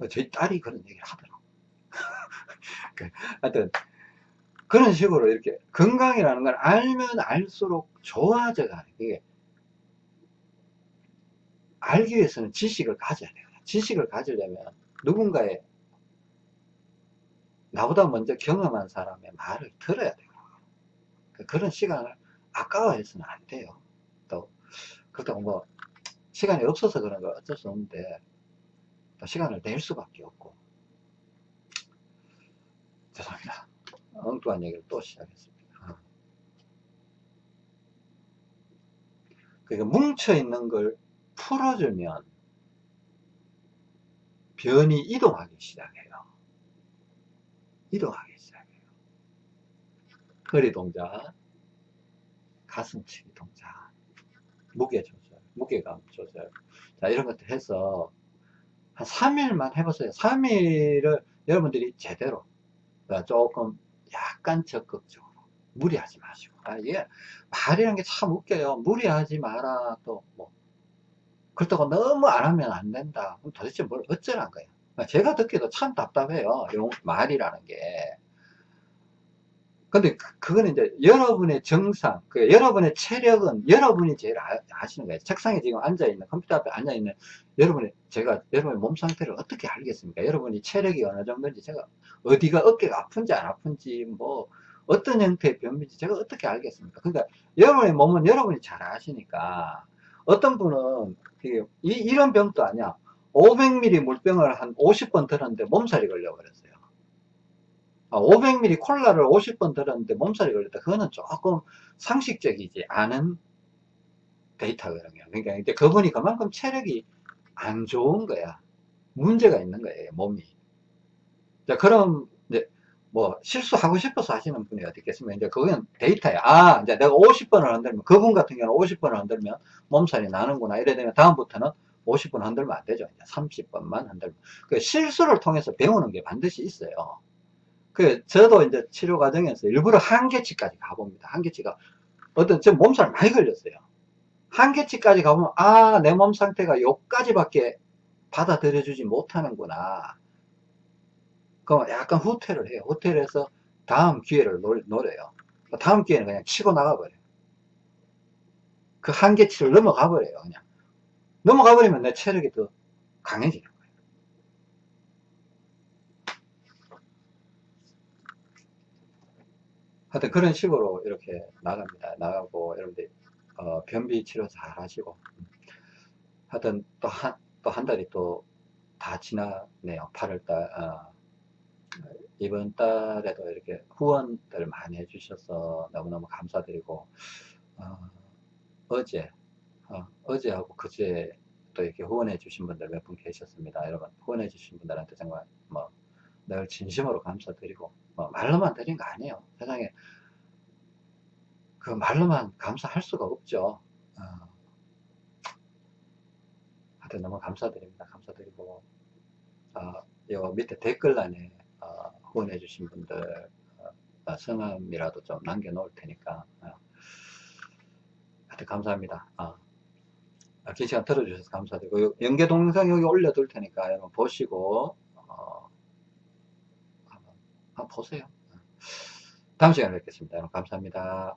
저희 딸이 그런 얘기를 하더라고. 그, 하여튼, 그런 식으로 이렇게 건강이라는 걸 알면 알수록 좋아져 가는 게 알기 위해서는 지식을 가져야 돼요. 지식을 가지려면 누군가의 나보다 먼저 경험한 사람의 말을 들어야 돼요. 그 그런 시간을 아까워해서는 안 돼요. 또, 그렇다고 뭐, 시간이 없어서 그런 거 어쩔 수 없는데, 또 시간을 낼 수밖에 없고. 죄송합니다. 엉뚱한 얘기를 또 시작했습니다. 그러니까 뭉쳐있는 걸 풀어주면 변이 이동하기 시작해요. 이동하기 시작해요. 허리 동작, 가슴치기 동작, 무게 조절, 무게감 조절. 자, 이런 것들 해서 한 3일만 해보세요. 3일을 여러분들이 제대로 그러니까 조금 약간 적극적으로 무리하지 마시고 아, 이게 말이라는 게 참 웃겨요. 무리하지 마라 또 뭐 그렇다고 너무 안 하면 안 된다. 그럼 도대체 뭘 어쩌란 거예요. 제가 듣기도 참 답답해요. 용, 말이라는 게. 근데 그, 거는 이제 여러분의 정상, 그 여러분의 체력은 여러분이 제일 아, 시는 거예요. 책상에 지금 앉아있는, 컴퓨터 앞에 앉아있는 여러분의, 제가 여러분의 몸 상태를 어떻게 알겠습니까? 여러분이 체력이 어느 정도인지 제가 어디가 어깨가 아픈지 안 아픈지 뭐 어떤 형태의 병인지 제가 어떻게 알겠습니까? 그러니까 여러분의 몸은 여러분이 잘 아시니까 어떤 분은 이, 이런 병도 아니야. 500ml 물병을 한 50번 들었는데 몸살이 걸려버렸어요. 500ml 아, 콜라를 50번 들었는데 몸살이 걸렸다. 그거는 조금 상식적이지 않은 데이터거든요 그러니까 이제 그분이 그만큼 체력이 안 좋은 거야. 문제가 있는 거예요 몸이. 자 그럼 뭐 실수하고 싶어서 하시는 분이 어디 있겠습니까? 이제 그건 데이터야. 아, 이제 내가 50번을 흔들면, 그분 같은 경우는 50번을 흔들면 몸살이 나는구나. 이래 되면 다음부터는 50번 흔들면 안 되죠. 이제 30번만 흔들면. 그 실수를 통해서 배우는 게 반드시 있어요. 그, 저도 이제 치료 과정에서 일부러 한계치까지 가봅니다. 한계치가. 어떤, 저 몸살 많이 걸렸어요. 한계치까지 가보면, 아, 내 몸 상태가 요까지밖에 받아들여주지 못하는구나. 그럼 약간 후퇴를 해요. 후퇴를 해서 다음 기회를 노, 노려요. 다음 기회는 그냥 치고 나가버려요. 그 한계치를 넘어가 버려요. 그냥. 넘어가 버리면 내 체력이 더 강해지는 거예요. 하여튼 그런 식으로 이렇게 나갑니다. 나가고 여러분들 어, 변비 치료 잘 하시고 하여튼 또 한 또 한 달이 또 다 지나네요. 8월달 어, 이번 달에도 이렇게 후원들 많이 해주셔서 너무너무 감사드리고 어, 제 어, 제하고 그제 또 이렇게 후원해 주신 분들 몇 분 계셨습니다. 여러분 후원해 주신 분들한테 정말 뭐 늘 진심으로 감사드리고 뭐 말로만 드린 거 아니에요. 세상에 그 말로만 감사할 수가 없죠. 어, 하여튼 너무 감사드립니다. 감사드리고 어, 요 밑에 댓글란에 어, 후원해 주신 분들 어, 어, 성함이라도 좀 남겨 놓을 테니까 하여튼 감사합니다. 긴 시간 들어주셔서 감사드리고 연계 동영상 여기 올려둘 테니까 여러분 보시고 어, 한번 보세요. 다음 시간에 뵙겠습니다. 여러분 감사합니다